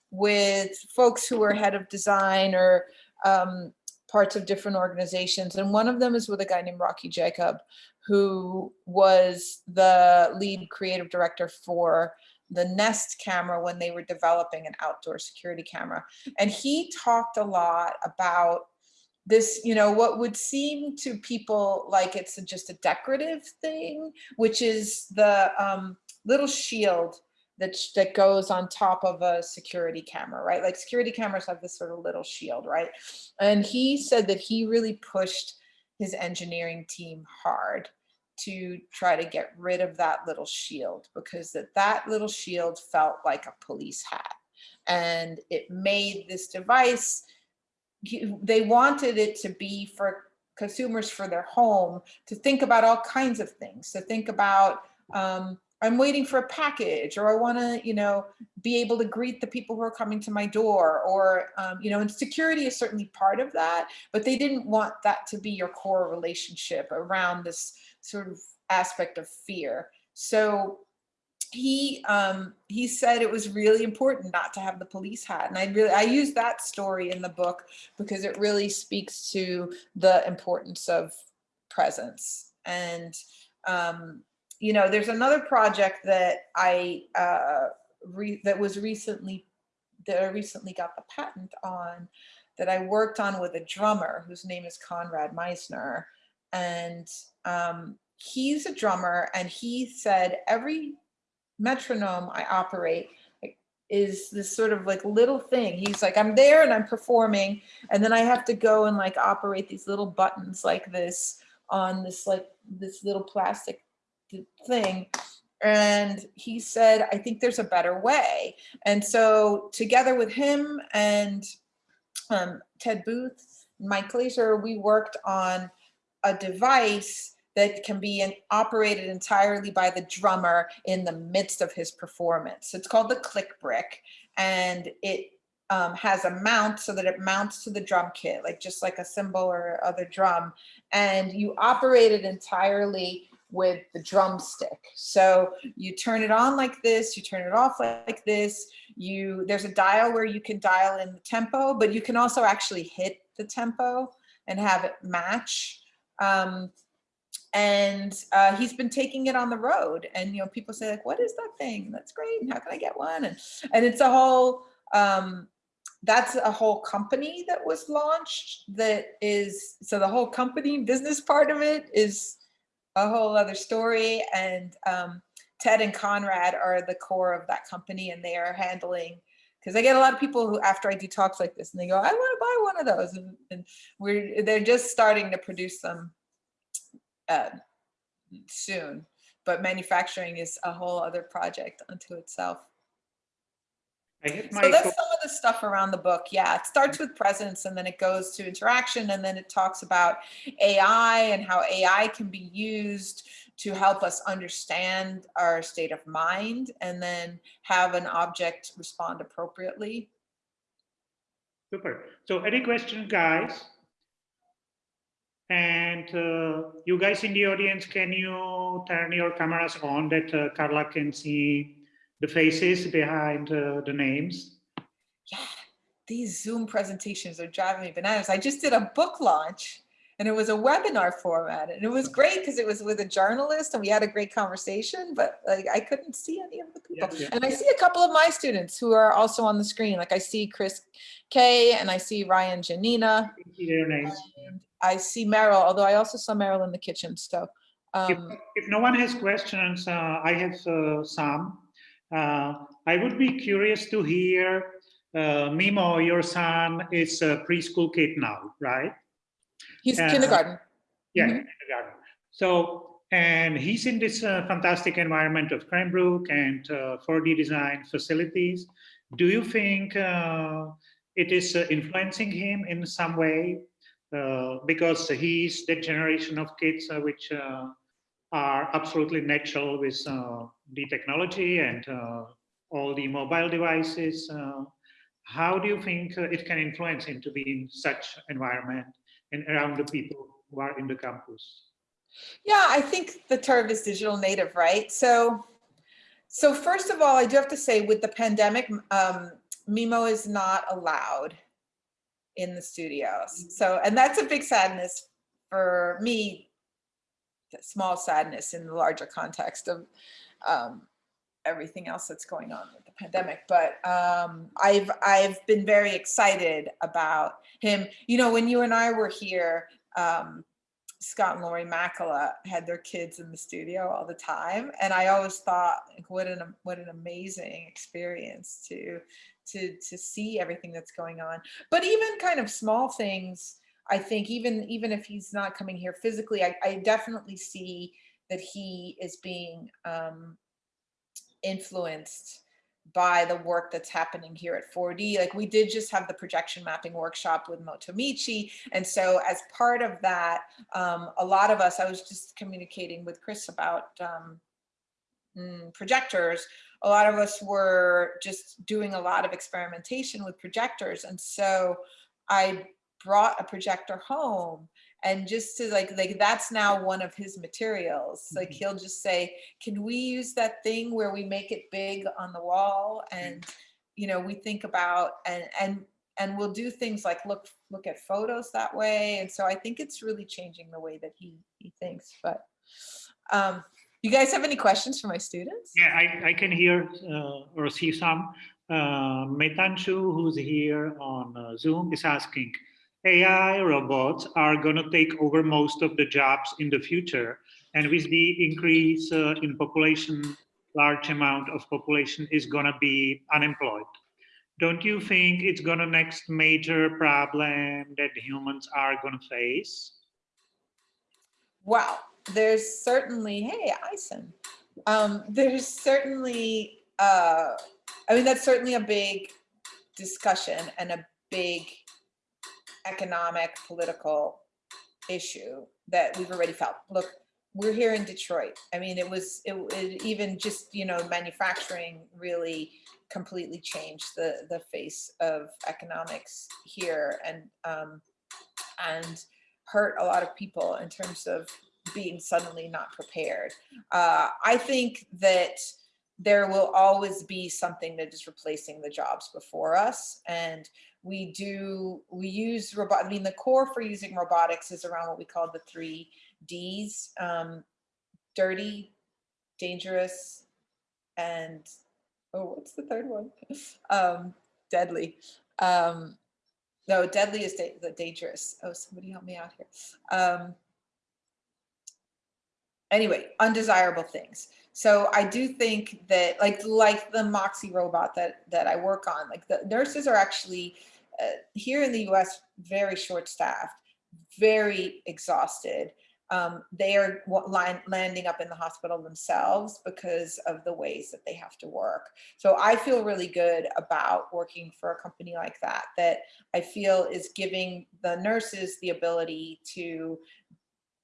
with folks who are head of design or um, parts of different organizations. And one of them is with a guy named Rocky Jacob, who was the lead creative director for the Nest camera when they were developing an outdoor security camera. And he talked a lot about this, you know, what would seem to people like it's just a decorative thing, which is the um, little shield that, that goes on top of a security camera, right? Like security cameras have this sort of little shield, right? And he said that he really pushed his engineering team hard to try to get rid of that little shield because that that little shield felt like a police hat and it made this device they wanted it to be for consumers for their home to think about all kinds of things to think about um, i'm waiting for a package or i want to you know be able to greet the people who are coming to my door or um, you know and security is certainly part of that but they didn't want that to be your core relationship around this sort of aspect of fear. So he um he said it was really important not to have the police hat and i really i use that story in the book because it really speaks to the importance of presence. And um you know there's another project that i uh re- that was recently that I recently got the patent on that I worked on with a drummer whose name is Konrad Meissner. And um, he's a drummer, and he said every metronome I operate is this sort of like little thing. He's like, I'm there and I'm performing, and then I have to go and like operate these little buttons like this on this like this little plastic thing. And he said, I think there's a better way. And so together with him and um, Ted Booth, Mike Glazer, we worked on a device that can be in- operated entirely by the drummer in the midst of his performance. It's called the click brick and it um, has a mount so that it mounts to the drum kit, like just like a cymbal or other drum. And you operate it entirely with the drumstick. So you turn it on like this, you turn it off like this. You there's a dial where you can dial in the tempo, but you can also actually hit the tempo and have it match. Um, and uh, he's been taking it on the road, and you know people say like, "What is that thing? That's great! How can I get one?" And and it's a whole. Um, that's a whole company that was launched that is so the whole company business part of it is a whole other story. And um, Ted and Konrad are the core of that company, and they are handling. Because I get a lot of people who, after I do talks like this, and they go, "I want to buy one of those," and, and we're they're just starting to produce them uh, soon. But manufacturing is a whole other project unto itself. I hit my So that's some of the stuff around the book. Yeah, it starts with presence and then it goes to interaction and then it talks about AI and how AI can be used to help us understand our state of mind and then have an object respond appropriately. super. So any questions, guys? And uh, you guys in the audience, can you turn your cameras on that uh, Carla can see the faces behind uh, the names? Yeah, these Zoom presentations are driving me bananas. I just did a book launch and it was a webinar format and it was great because it was with a journalist and we had a great conversation, but like I couldn't see any of the people. Yeah, yeah. And I see a couple of my students who are also on the screen. Like I see Chris Kay and I see Ryan Janina. I see Meryl, although I also saw Meryl in the kitchen. So If, um, if no one has questions, uh, I have uh, some. Uh, I would be curious to hear, uh, Mimo, your son is a preschool kid now, right? he's kindergarten. Yeah, Mhm. kindergarten. So, and he's in this uh, fantastic environment of Cranbrook and uh, 4D design facilities. Do you think uh, it is uh, influencing him in some way? Uh, because he's the generation of kids uh, which uh, are absolutely natural with uh, the technology and uh, all the mobile devices. Uh, how do you think it can influence him to be in such environment and around the people who are in the campus? Yeah, I think the term is digital native, right? So, so first of all, I do have to say with the pandemic, um, Mimo is not allowed in the studios. So, and that's a big sadness for me, small sadness in the larger context of um, everything else that's going on with the pandemic. But um, I've I've been very excited about him. You know, when you and I were here, um, Scott and Laurie Makela had their kids in the studio all the time, and I always thought, what an what an amazing experience to to to see everything that's going on. But even kind of small things, I think even even if he's not coming here physically, I, I definitely see that he is being um, influenced by the work that's happening here at 4D. Like we did just have the projection mapping workshop with Motomichi. And so as part of that, um, a lot of us, I was just communicating with Chris about um, mm, projectors. A lot of us were just doing a lot of experimentation with projectors. And so I brought a projector home and just to like like that's now one of his materials. Like Mhm. he'll just say can we use that thing where we make it big on the wall? And you know we think about and and and we'll do things like look look at photos that way. And so i think it's really changing the way that he he thinks but um you guys have any questions for my students? Yeah, I, I can hear uh, or see some. Uh, Metanshu, who's here on uh, Zoom, is asking, AI robots are going to take over most of the jobs in the future. And with the increase uh, in population, large amount of population is going to be unemployed. Don't you think it's going to next major problem that humans are going to face? Wow, there's certainly, hey, Ison. Um, there's certainly, uh, I mean, that's certainly a big discussion and a big economic, political issue that we've already felt. Look, we're here in Detroit. I mean, it was, it, it even just, you know, manufacturing really completely changed the, the face of economics here and, um, and hurt a lot of people in terms of being suddenly not prepared. Uh, I think that there will always be something that is replacing the jobs before us. And we do, we use robot, I mean, the core for using robotics is around what we call the three Ds, um, dirty, dangerous, and, oh, what's the third one? Um, deadly. Um, no, deadly is da- the dangerous. Oh, somebody help me out here. Um, anyway, undesirable things. So I do think that like like the Moxi robot that that I work on, like the nurses are actually uh, here in the US very short staffed, very exhausted. Um, they are landing up in the hospital themselves because of the ways that they have to work. So I feel really good about working for a company like that, that I feel is giving the nurses the ability to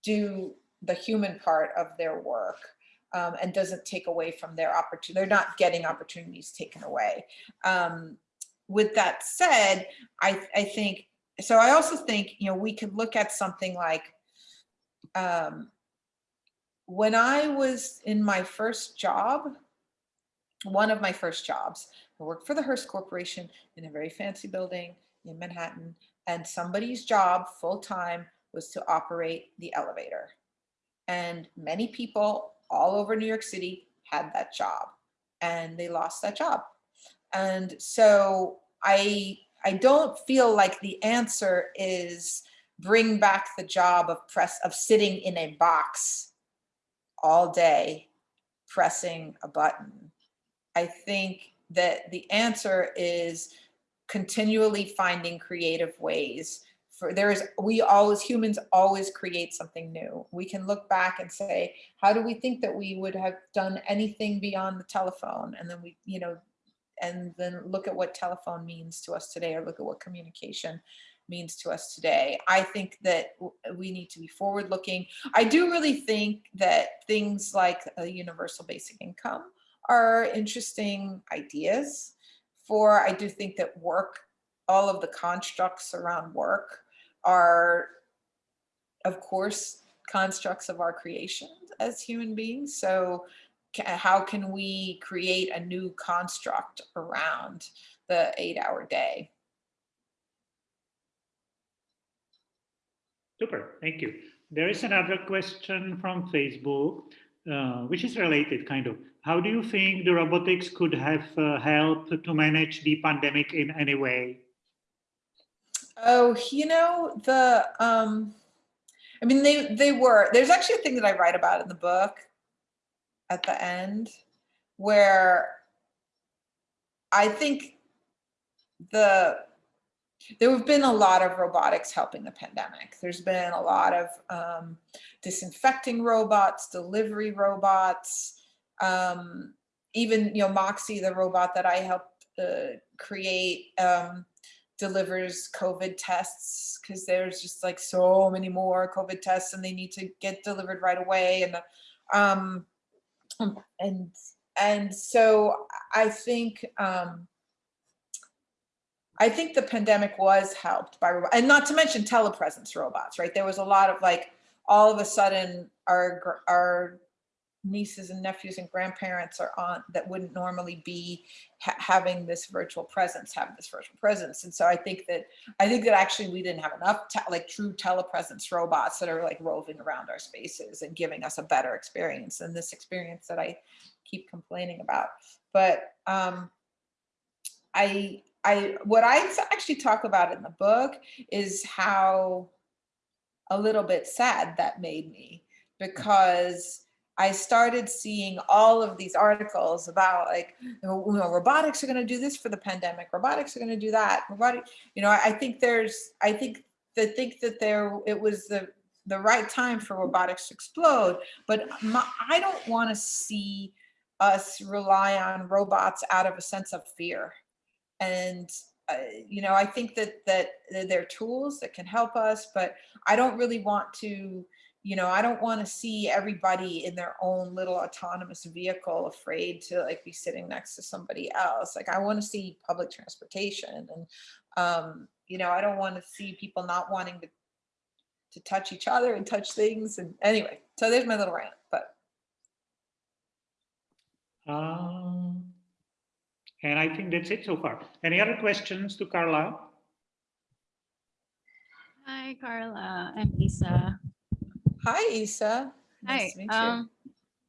do the human part of their work um, and doesn't take away from their opportunity. They're not getting opportunities taken away. Um, with that said, I, I think, so I also think, you know, we could look at something like, um, when I was in my first job, one of my first jobs, I worked for the Hearst Corporation in a very fancy building in Manhattan, and somebody's job full time was to operate the elevator. And many people all over New York City had that job and they lost that job. And so I, I don't feel like the answer is bring back the job of press, of sitting in a box all day, pressing a button. I think that the answer is continually finding creative ways for there is we always humans always create something new we can look back and say how do we think that we would have done anything beyond the telephone and then we you know and then look at what telephone means to us today or look at what communication means to us today. I think that we need to be forward looking i do really think that things like a universal basic income are interesting ideas for i do think that work all of the constructs around work are of course constructs of our creation as human beings. So how can we create a new construct around the eight hour day Super, thank you. There is another question from Facebook, uh, which is related kind of. How do you think the robotics could have uh, helped to manage the pandemic in any way? Oh, you know, the, um, I mean, they, they were, there's actually a thing that I write about in the book at the end where I think the, there have been a lot of robotics helping the pandemic. There's been a lot of um, disinfecting robots, delivery robots, um, even, you know, Moxi, the robot that I helped uh, create, um, delivers COVID tests because there's just like so many more COVID tests and they need to get delivered right away. And, and, and so I think, um, I think the pandemic was helped by, and not to mention telepresence robots, right? There was a lot of like, all of a sudden our, our nieces and nephews and grandparents are on that wouldn't normally be ha- having this virtual presence have this virtual presence. And so i think that i think that actually we didn't have enough like true telepresence robots that are like roving around our spaces and giving us a better experience than this experience that i keep complaining about. But um i i what i actually talk about in the book is how a little bit sad that made me because I started seeing all of these articles about like, you know, robotics are going to do this for the pandemic. Robotics are going to do that. Robotic, you know, I, think there's, I think they think that there, it was the the right time for robotics to explode. But my, I don't want to see us rely on robots out of a sense of fear. And uh, you know, I think that that they're tools that can help us, but I don't really want to you know i don't want to see everybody in their own little autonomous vehicle afraid to like be sitting next to somebody else like i want to see public transportation and um you know i don't want to see people not wanting to to touch each other and touch things and anyway so there's my little rant but Um, and I think that's it so far. Any other questions to Carla? Hi, Carla. I'm Isa. Hi isa Hi. nice to meet you um,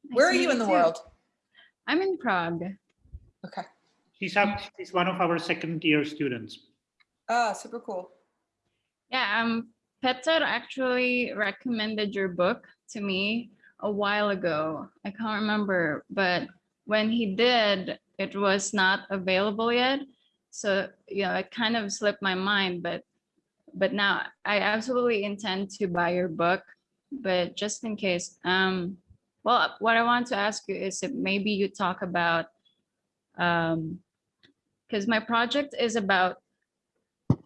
nice where are you in the too. world I'm in Prague. okay She's, up, she's one of our second year students. ah super cool Yeah, um, Peter actually recommended your book to me a while ago. I can't remember, but when he did, it was not available yet. So, you know, it kind of slipped my mind, but but now I absolutely intend to buy your book. But just in case, um, well, what I want to ask you is if maybe you talk about um, because my project is about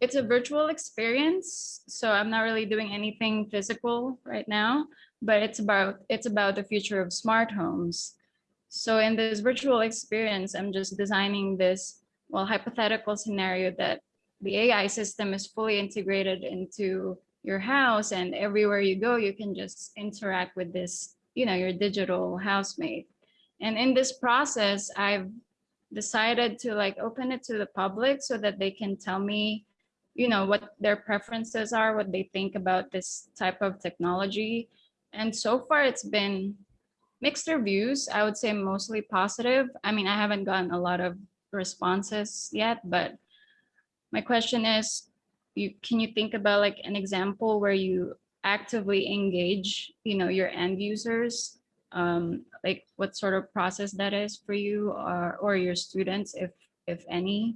it's a virtual experience so i'm not really doing anything physical right now but it's about it's about the future of smart homes. So in this virtual experience i'm just designing this well hypothetical scenario that the ai system is fully integrated into your house and everywhere you go you can just interact with this you know your digital housemate and in this process i've decided to like open it to the public so that they can tell me you know, what their preferences are, what they think about this type of technology. And so far it's been mixed reviews. I would say mostly positive. I mean, I haven't gotten a lot of responses yet, but my question is, you can you think about like an example where you actively engage, you know, your end users? Um, like what sort of process that is for you or, or your students, if if any?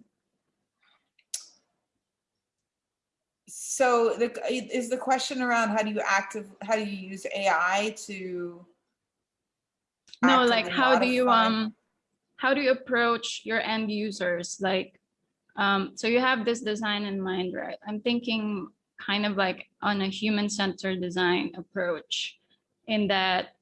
So the, is the question around how do you active, how do you use AI to? No, like how do you um how do you approach your end users? Like um so you have this design in mind, right? I'm thinking kind of like on a human-centered design approach in that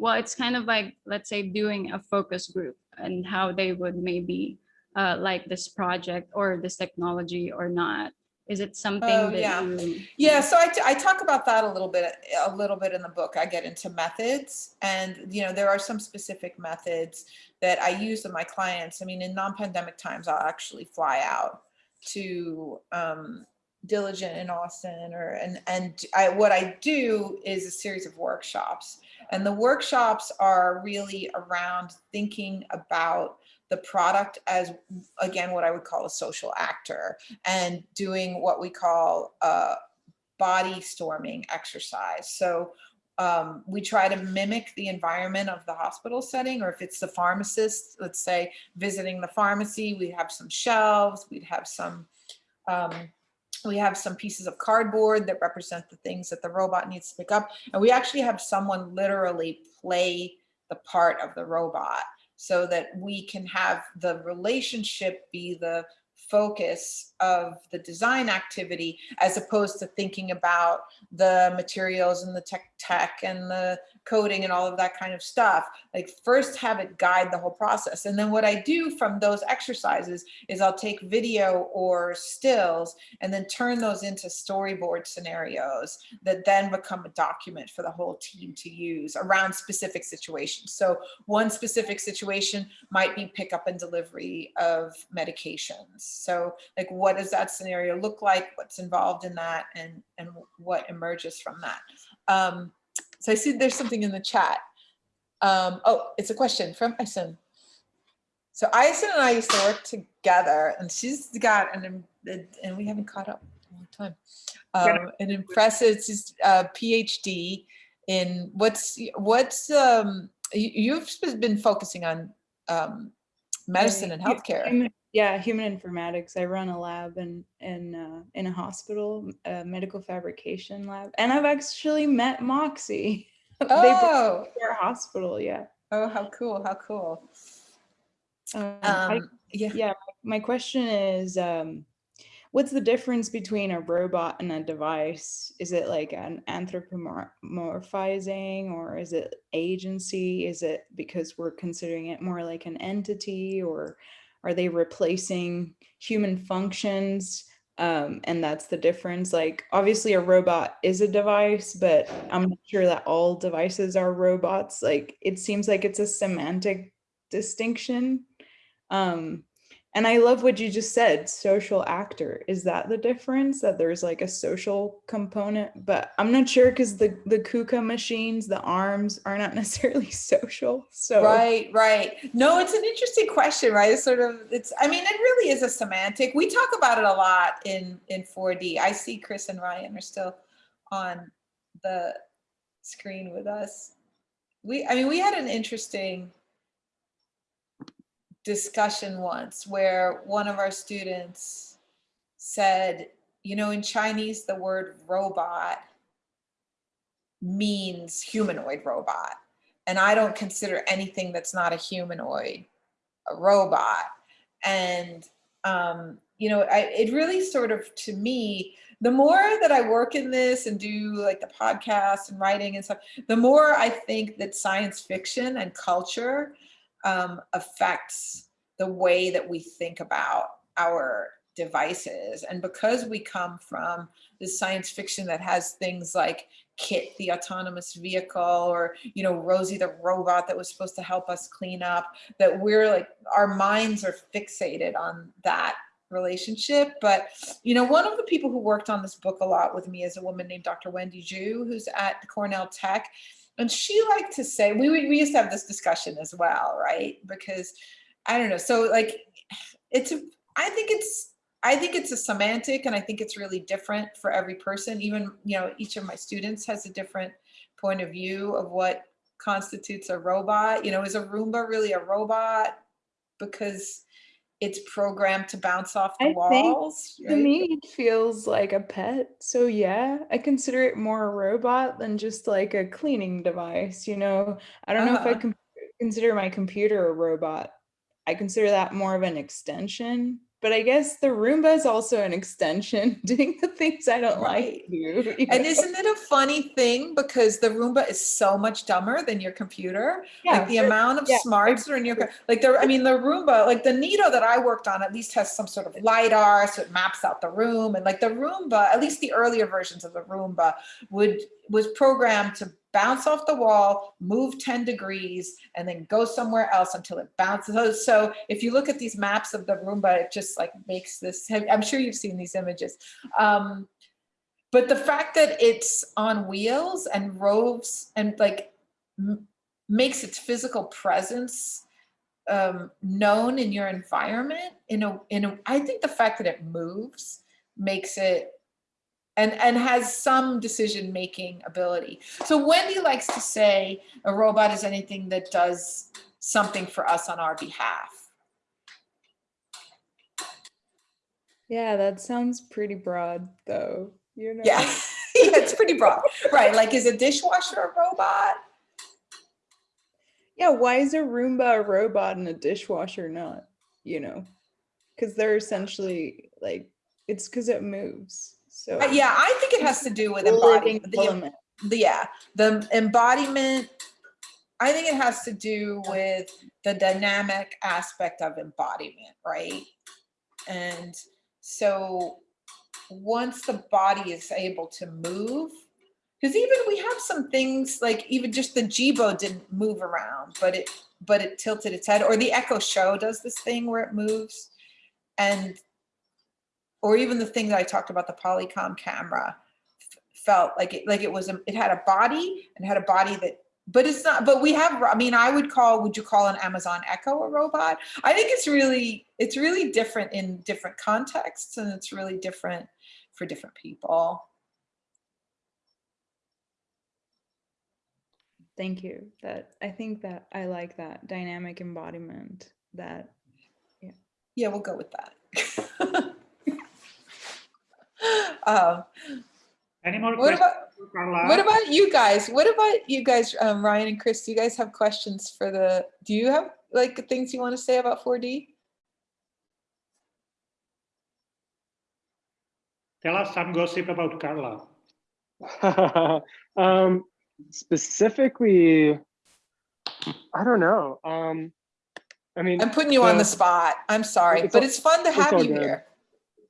well, it's kind of like let's say doing a focus group and how they would maybe uh like this project or this technology or not. Is it something Oh, that yeah. you Yeah, so I, t- I talk about that a little bit, a little bit in the book. I get into methods and, you know, there are some specific methods that I use with my clients. I mean, in non-pandemic times, I'll actually fly out to um, Diligent in Austin or, and, and I, what I do is a series of workshops. And the workshops are really around thinking about the product as, again, what I would call a social actor and doing what we call a body storming exercise. So um, we try to mimic the environment of the hospital setting, or if it's the pharmacist, let's say visiting the pharmacy, we have some shelves, we'd have some, um, we have some pieces of cardboard that represent the things that the robot needs to pick up. And we actually have someone literally play the part of the robot so that we can have the relationship be the focus of the design activity as opposed to thinking about the materials and the tech tech and the coding and all of that kind of stuff like first have it guide the whole process and then what i do from those exercises is i'll take video or stills and then turn those into storyboard scenarios that then become a document for the whole team to use around specific situations so one specific situation might be pickup and delivery of medications. So like, what does that scenario look like? What's involved in that and, and what emerges from that? Um, so I see there's something in the chat. Um, oh, it's a question from Ison. So Ison and I used to work together and she's got an, and we haven't caught up in a long time. Um, an impressive uh, PhD in what's, what's, um, you- you've been focusing on um, medicine and healthcare. Yeah, human informatics. I run a lab in in uh, in a hospital, a medical fabrication lab, and I've actually met Moxi. they Oh, me our hospital. Yeah. oh, how cool! How cool! Um, I- Um, yeah. yeah. My question is, um, what's the difference between a robot and a device? Is it like an anthropomorphizing, or is it agency? Is it because we're considering it more like an entity, or are they replacing human functions? Um, and that's the difference. Like, obviously, a robot is a device, but I'm not sure that all devices are robots. Like, it seems like it's a semantic distinction. Um, and I love what you just said, social actor. Is that the difference? That there's like a social component, but I'm not sure because the the KUKA machines, the arms are not necessarily social. So Right, right. No, it's an interesting question, right? It's sort of, it's, I mean, it really is a semantic. We talk about it a lot in, in 4D. I see Chris and Ryan are still on the screen with us. We, I mean, we had an interesting discussion once where one of our students said, you know, in Chinese, the word robot means humanoid robot. And I don't consider anything that's not a humanoid a robot. And, um, you know, I, it really sort of, to me, the more that I work in this and do like the podcast and writing and stuff, the more I think that science fiction and culture um, affects the way that we think about our devices. And because we come from this science fiction that has things like KITT, the autonomous vehicle, or, you know, Rosie, the robot that was supposed to help us clean up, that we're like, our minds are fixated on that relationship. But, you know, one of the people who worked on this book a lot with me is a woman named Dr. Wendy Ju, who's at Cornell Tech. And she liked to say, we, we used to have this discussion as well, right? Because I don't know. So like, it's, a- I think it's, I think it's a semantic and I think it's really different for every person. Even, you know, each of my students has a different point of view of what constitutes a robot. You know, is a Roomba really a robot? Because it's programmed to bounce off the I think walls. To me, it feels like a pet. So yeah, I consider it more a robot than just like a cleaning device. You know, I don't know if I Uh-huh. can consider my computer a robot. I consider that more of an extension. But I guess the Roomba is also an extension, doing the things I don't like do. you And know? isn't it a funny thing because the Roomba is so much dumber than your computer? yeah, like the for- amount of yeah, smarts that are in your, like the, I mean, the Roomba, like the Neato that I worked on at least has some sort of LiDAR, so it maps out the room. And like the Roomba, at least the earlier versions of the Roomba would, was programmed to bounce off the wall, move 10 degrees, and then go somewhere else until it bounces. So- if you look at these maps of the Roomba, it just like makes this, I'm sure you've seen these images. Um, but the fact that it's on wheels and roves and like makes its physical presence um, known in your environment in a in a I think the fact that it moves makes it and and has some decision making ability. So Wendy likes to say a robot is anything that does something for us on our behalf. yeah, that sounds pretty broad though. You know? Yeah, yeah, it's pretty broad, right? Like, is a dishwasher a robot? Yeah, why is a Roomba a robot and a dishwasher not? You know, because they're essentially like it's because it moves. So Uh, Yeah, I think it has to do with embodiment. the- the- yeah, the embodiment. I think it has to do with the dynamic aspect of embodiment, right? And so once the body is able to move, because even we have some things like even just the Jibo didn't move around, but it but it tilted its head, or the Echo Show does this thing where it moves, and or even the thing that I talked about, the Polycom camera f- felt like it like it was a, it had a body and had a body that but it's not but we have i mean i would call would you call an amazon echo a robot i think it's really it's really different in different contexts and it's really different for different people Thank you. That I think that I like that dynamic embodiment. That yeah we'll go with that um, Any more what questions, about what about you guys what about you guys um, ryan and chris do you guys have questions for the do you have like things you want to say about 4d Tell us some gossip about Carla. um, specifically, I don't know. Um, I mean, i'm putting you on the the- spot i'm sorry It's but all- it's fun to have you good. here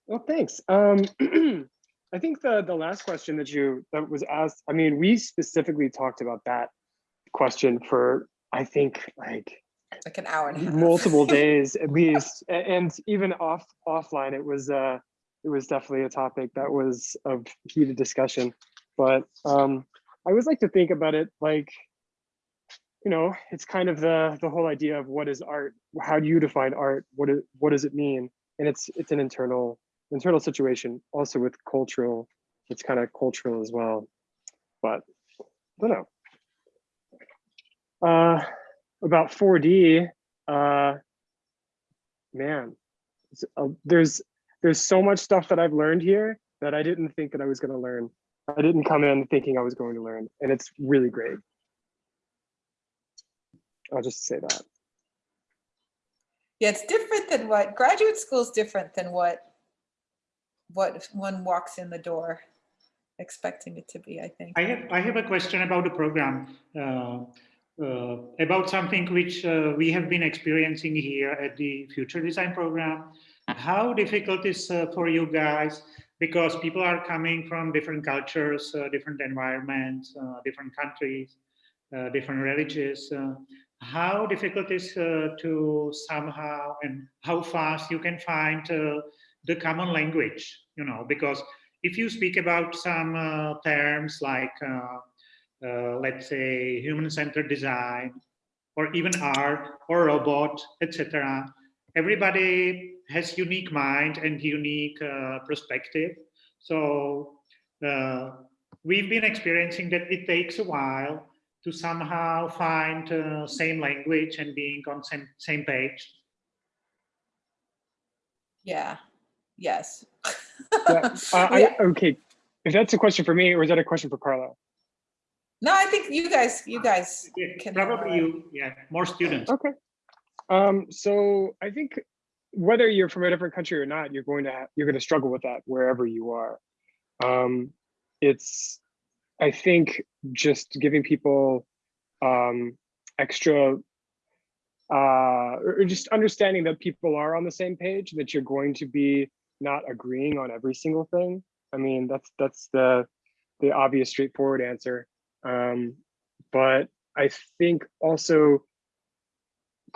well, thanks. Um, I think the the last question that you that was asked. I mean, we specifically talked about that question for I think like like an hour and a half multiple days at least, and even off offline, it was uh, it was definitely a topic that was of heated discussion. But um, I always like to think about it like, you know, it's kind of the the whole idea of what is art? How do you define art? What is what does it mean? And it's it's an internal internal situation. Also with cultural, it's kind of cultural as well. But I don't know. Uh, about 4D, uh, man, uh, there's there's so much stuff that I've learned here that I didn't think that I was going to learn. I didn't come in thinking I was going to learn, and it's really great. I'll just say that. Yeah, it's different than what graduate school is different than what what one walks in the door expecting it to be, I think. I have, I have a question about the program, uh, uh, about something which uh, we have been experiencing here at the Future Design Program. How difficult is uh, for you guys, because people are coming from different cultures, uh, different environments, uh, different countries, different religions. how difficult is to somehow and how fast you can find the common language, you know, because if you speak about some uh, terms like, uh, uh, let's say, human-centered design, or even art, or robot, etc., everybody has unique mind and unique uh, perspective. So uh, we've been experiencing that it takes a while to somehow find uh, same language and being on same, same page. Yeah, yes. Yeah, uh, Yeah. I, okay, if that's a question for me, or is that a question for Carlo? No, I think you guys, you guys Yeah, can. Probably handle you, yeah, more students. Okay. Um, so I think whether you're from a different country or not, you're going to ha- you're going to struggle with that wherever you are. Um, it's I think just giving people um, extra uh, or or just understanding that people are on the same page, that you're going to be not agreeing on every single thing. I mean, that's that's the the obvious, straightforward answer. Um, but I think also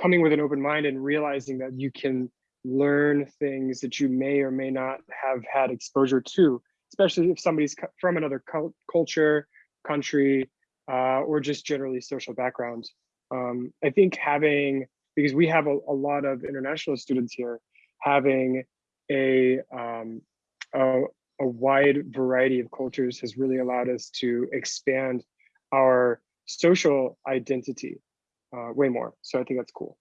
coming with an open mind and realizing that you can learn things that you may or may not have had exposure to, especially if somebody's from another cul- culture, country, uh, or just generally social background. Um, I think having, because we have a, a lot of international students here, having a, um, a, a wide variety of cultures has really allowed us to expand our social identity uh, way more. So I think that's cool.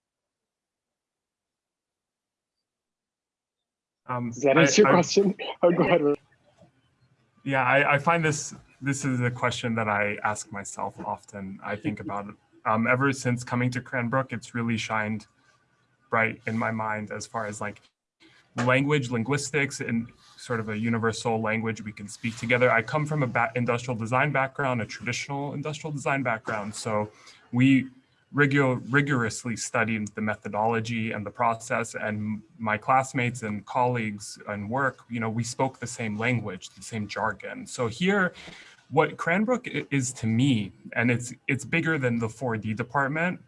Um, Does that I- answer your I- question? Oh, go ahead. Yeah, I, I find this this is a question that I ask myself often. I think about it. Um, ever since coming to Cranbrook, it's really shined bright in my mind as far as like language, linguistics, and sort of a universal language we can speak together. I come from a industrial design background, a traditional industrial design background, so we rigor- rigorously studied the methodology and the process and my classmates and colleagues and work you know we spoke the same language the same jargon so here what cranbrook is to me and it's it's bigger than the 4d department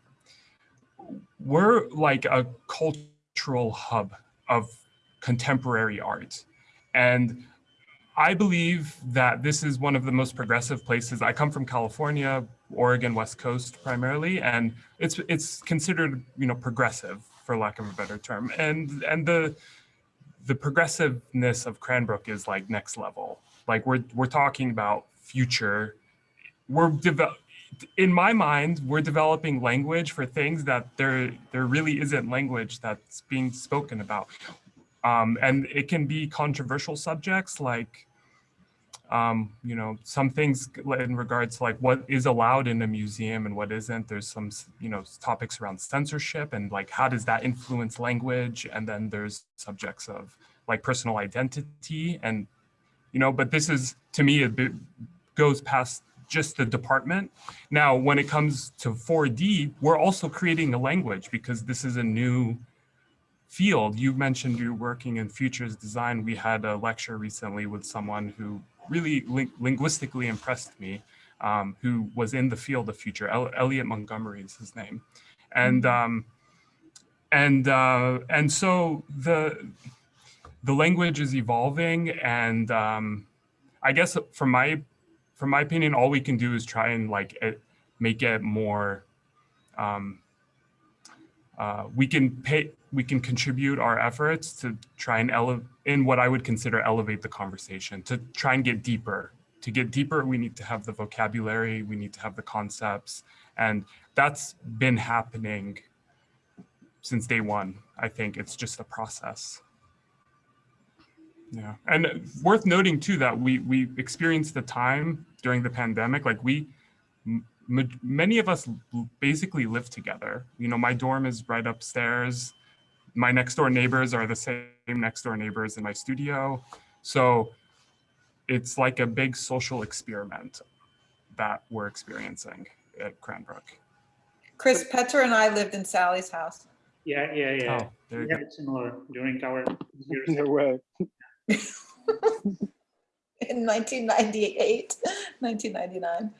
we're like a cultural hub of contemporary art and I believe that this is one of the most progressive places. I come from California, Oregon, West Coast primarily, and it's it's considered you know progressive for lack of a better term. And and the the progressiveness of Cranbrook is like next level. Like we're we're talking about future. We're develop in my mind, we're developing language for things that there there really isn't language that's being spoken about. Um, and it can be controversial subjects like um, you know some things in regards to like what is allowed in a museum and what isn't. There's some you know topics around censorship and like how does that influence language? And then there's subjects of like personal identity and you know but this is to me it goes past just the department. Now when it comes to 4d we're also creating a language because this is a new field. You mentioned you're working in futures design. We had a lecture recently with someone who really ling linguistically impressed me, um, who was in the field of future. El Elliott Montgomery is his name, and um, and uh, and so the the language is evolving, and um, I guess from my from my opinion, all we can do is try and like it, make it more. Um, uh, we can pay we can contribute our efforts to try and elevate in what I would consider elevate the conversation to try and get deeper. To get deeper, we need to have the vocabulary, we need to have the concepts, and that's been happening since day one. I think it's just a process. Yeah, and worth noting too that we we experienced the time during the pandemic, like we many of us basically live together. You know, my dorm is right upstairs my next door neighbors are the same next door neighbors in my studio. So it's like a big social experiment that we're experiencing at Cranbrook. Chris Petter and I lived in Sally's house. Yeah, yeah, yeah. Oh, there you yeah, go. it's similar during our years. No way. In 1998, 1999.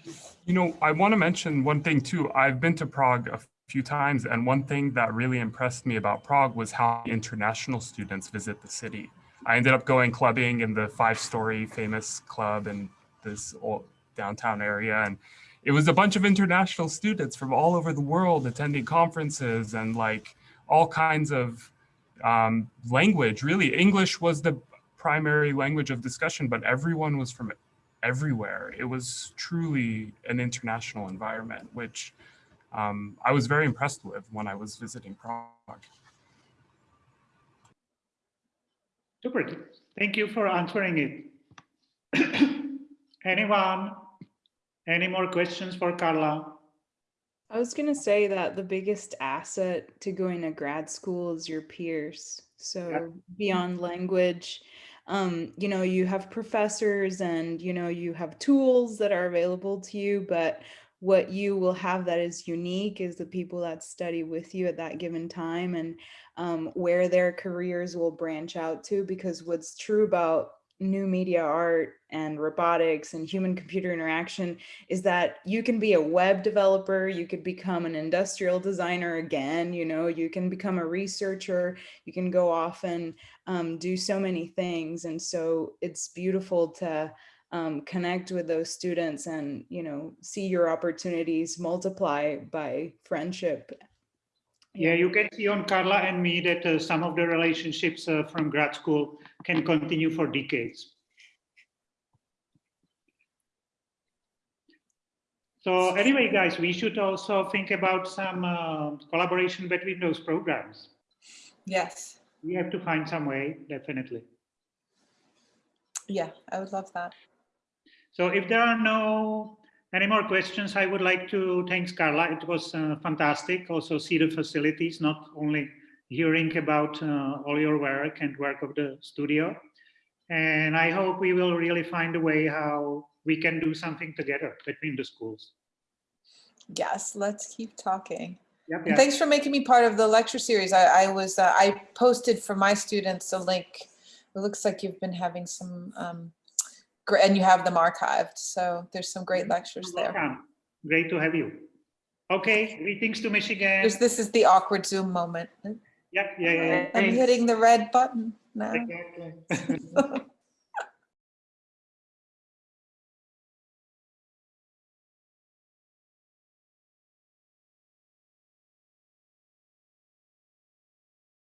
You know, I want to mention one thing too. I've been to Prague a few times, and one thing that really impressed me about Prague was how international students visit the city. I ended up going clubbing in the five-story famous club in this old downtown area, and it was a bunch of international students from all over the world attending conferences and like all kinds of um, language. Really, English was the primary language of discussion, but everyone was from everywhere. It was truly an international environment, which um, I was very impressed with when I was visiting Prague. Super. Thank you for answering it. Anyone? Any more questions for Carla? I was gonna say that the biggest asset to going to grad school is your peers. So beyond language, um, you know, you have professors and you know you have tools that are available to you, but what you will have that is unique is the people that study with you at that given time and um, where their careers will branch out to. Because what's true about new media art and robotics and human computer interaction is that you can be a web developer, you could become an industrial designer again, you know, you can become a researcher, you can go off and um, do so many things. And so it's beautiful to um, connect with those students and, you know, see your opportunities multiply by friendship. Yeah, you can see on Carla and me that uh, some of the relationships uh, from grad school can continue for decades. So anyway, guys, we should also think about some uh, collaboration between those programs. Yes. We have to find some way, definitely. Yeah, I would love that. So if there are no any more questions, I would like to thank Carla. It was uh, fantastic. Also see the facilities, not only hearing about uh, all your work and work of the studio. And I hope we will really find a way how we can do something together between the schools. Yes, let's keep talking. Yep, yep. thanks for making me part of the lecture series. I, I was, uh, I posted for my students a link. It looks like you've been having some, um, and you have them archived. So there's some great mm-hmm. lectures there. Welcome. Great to have you. Okay, greetings to Michigan. This is the awkward Zoom moment. Yeah, yeah, yeah. I'm hitting the red button now. Exactly.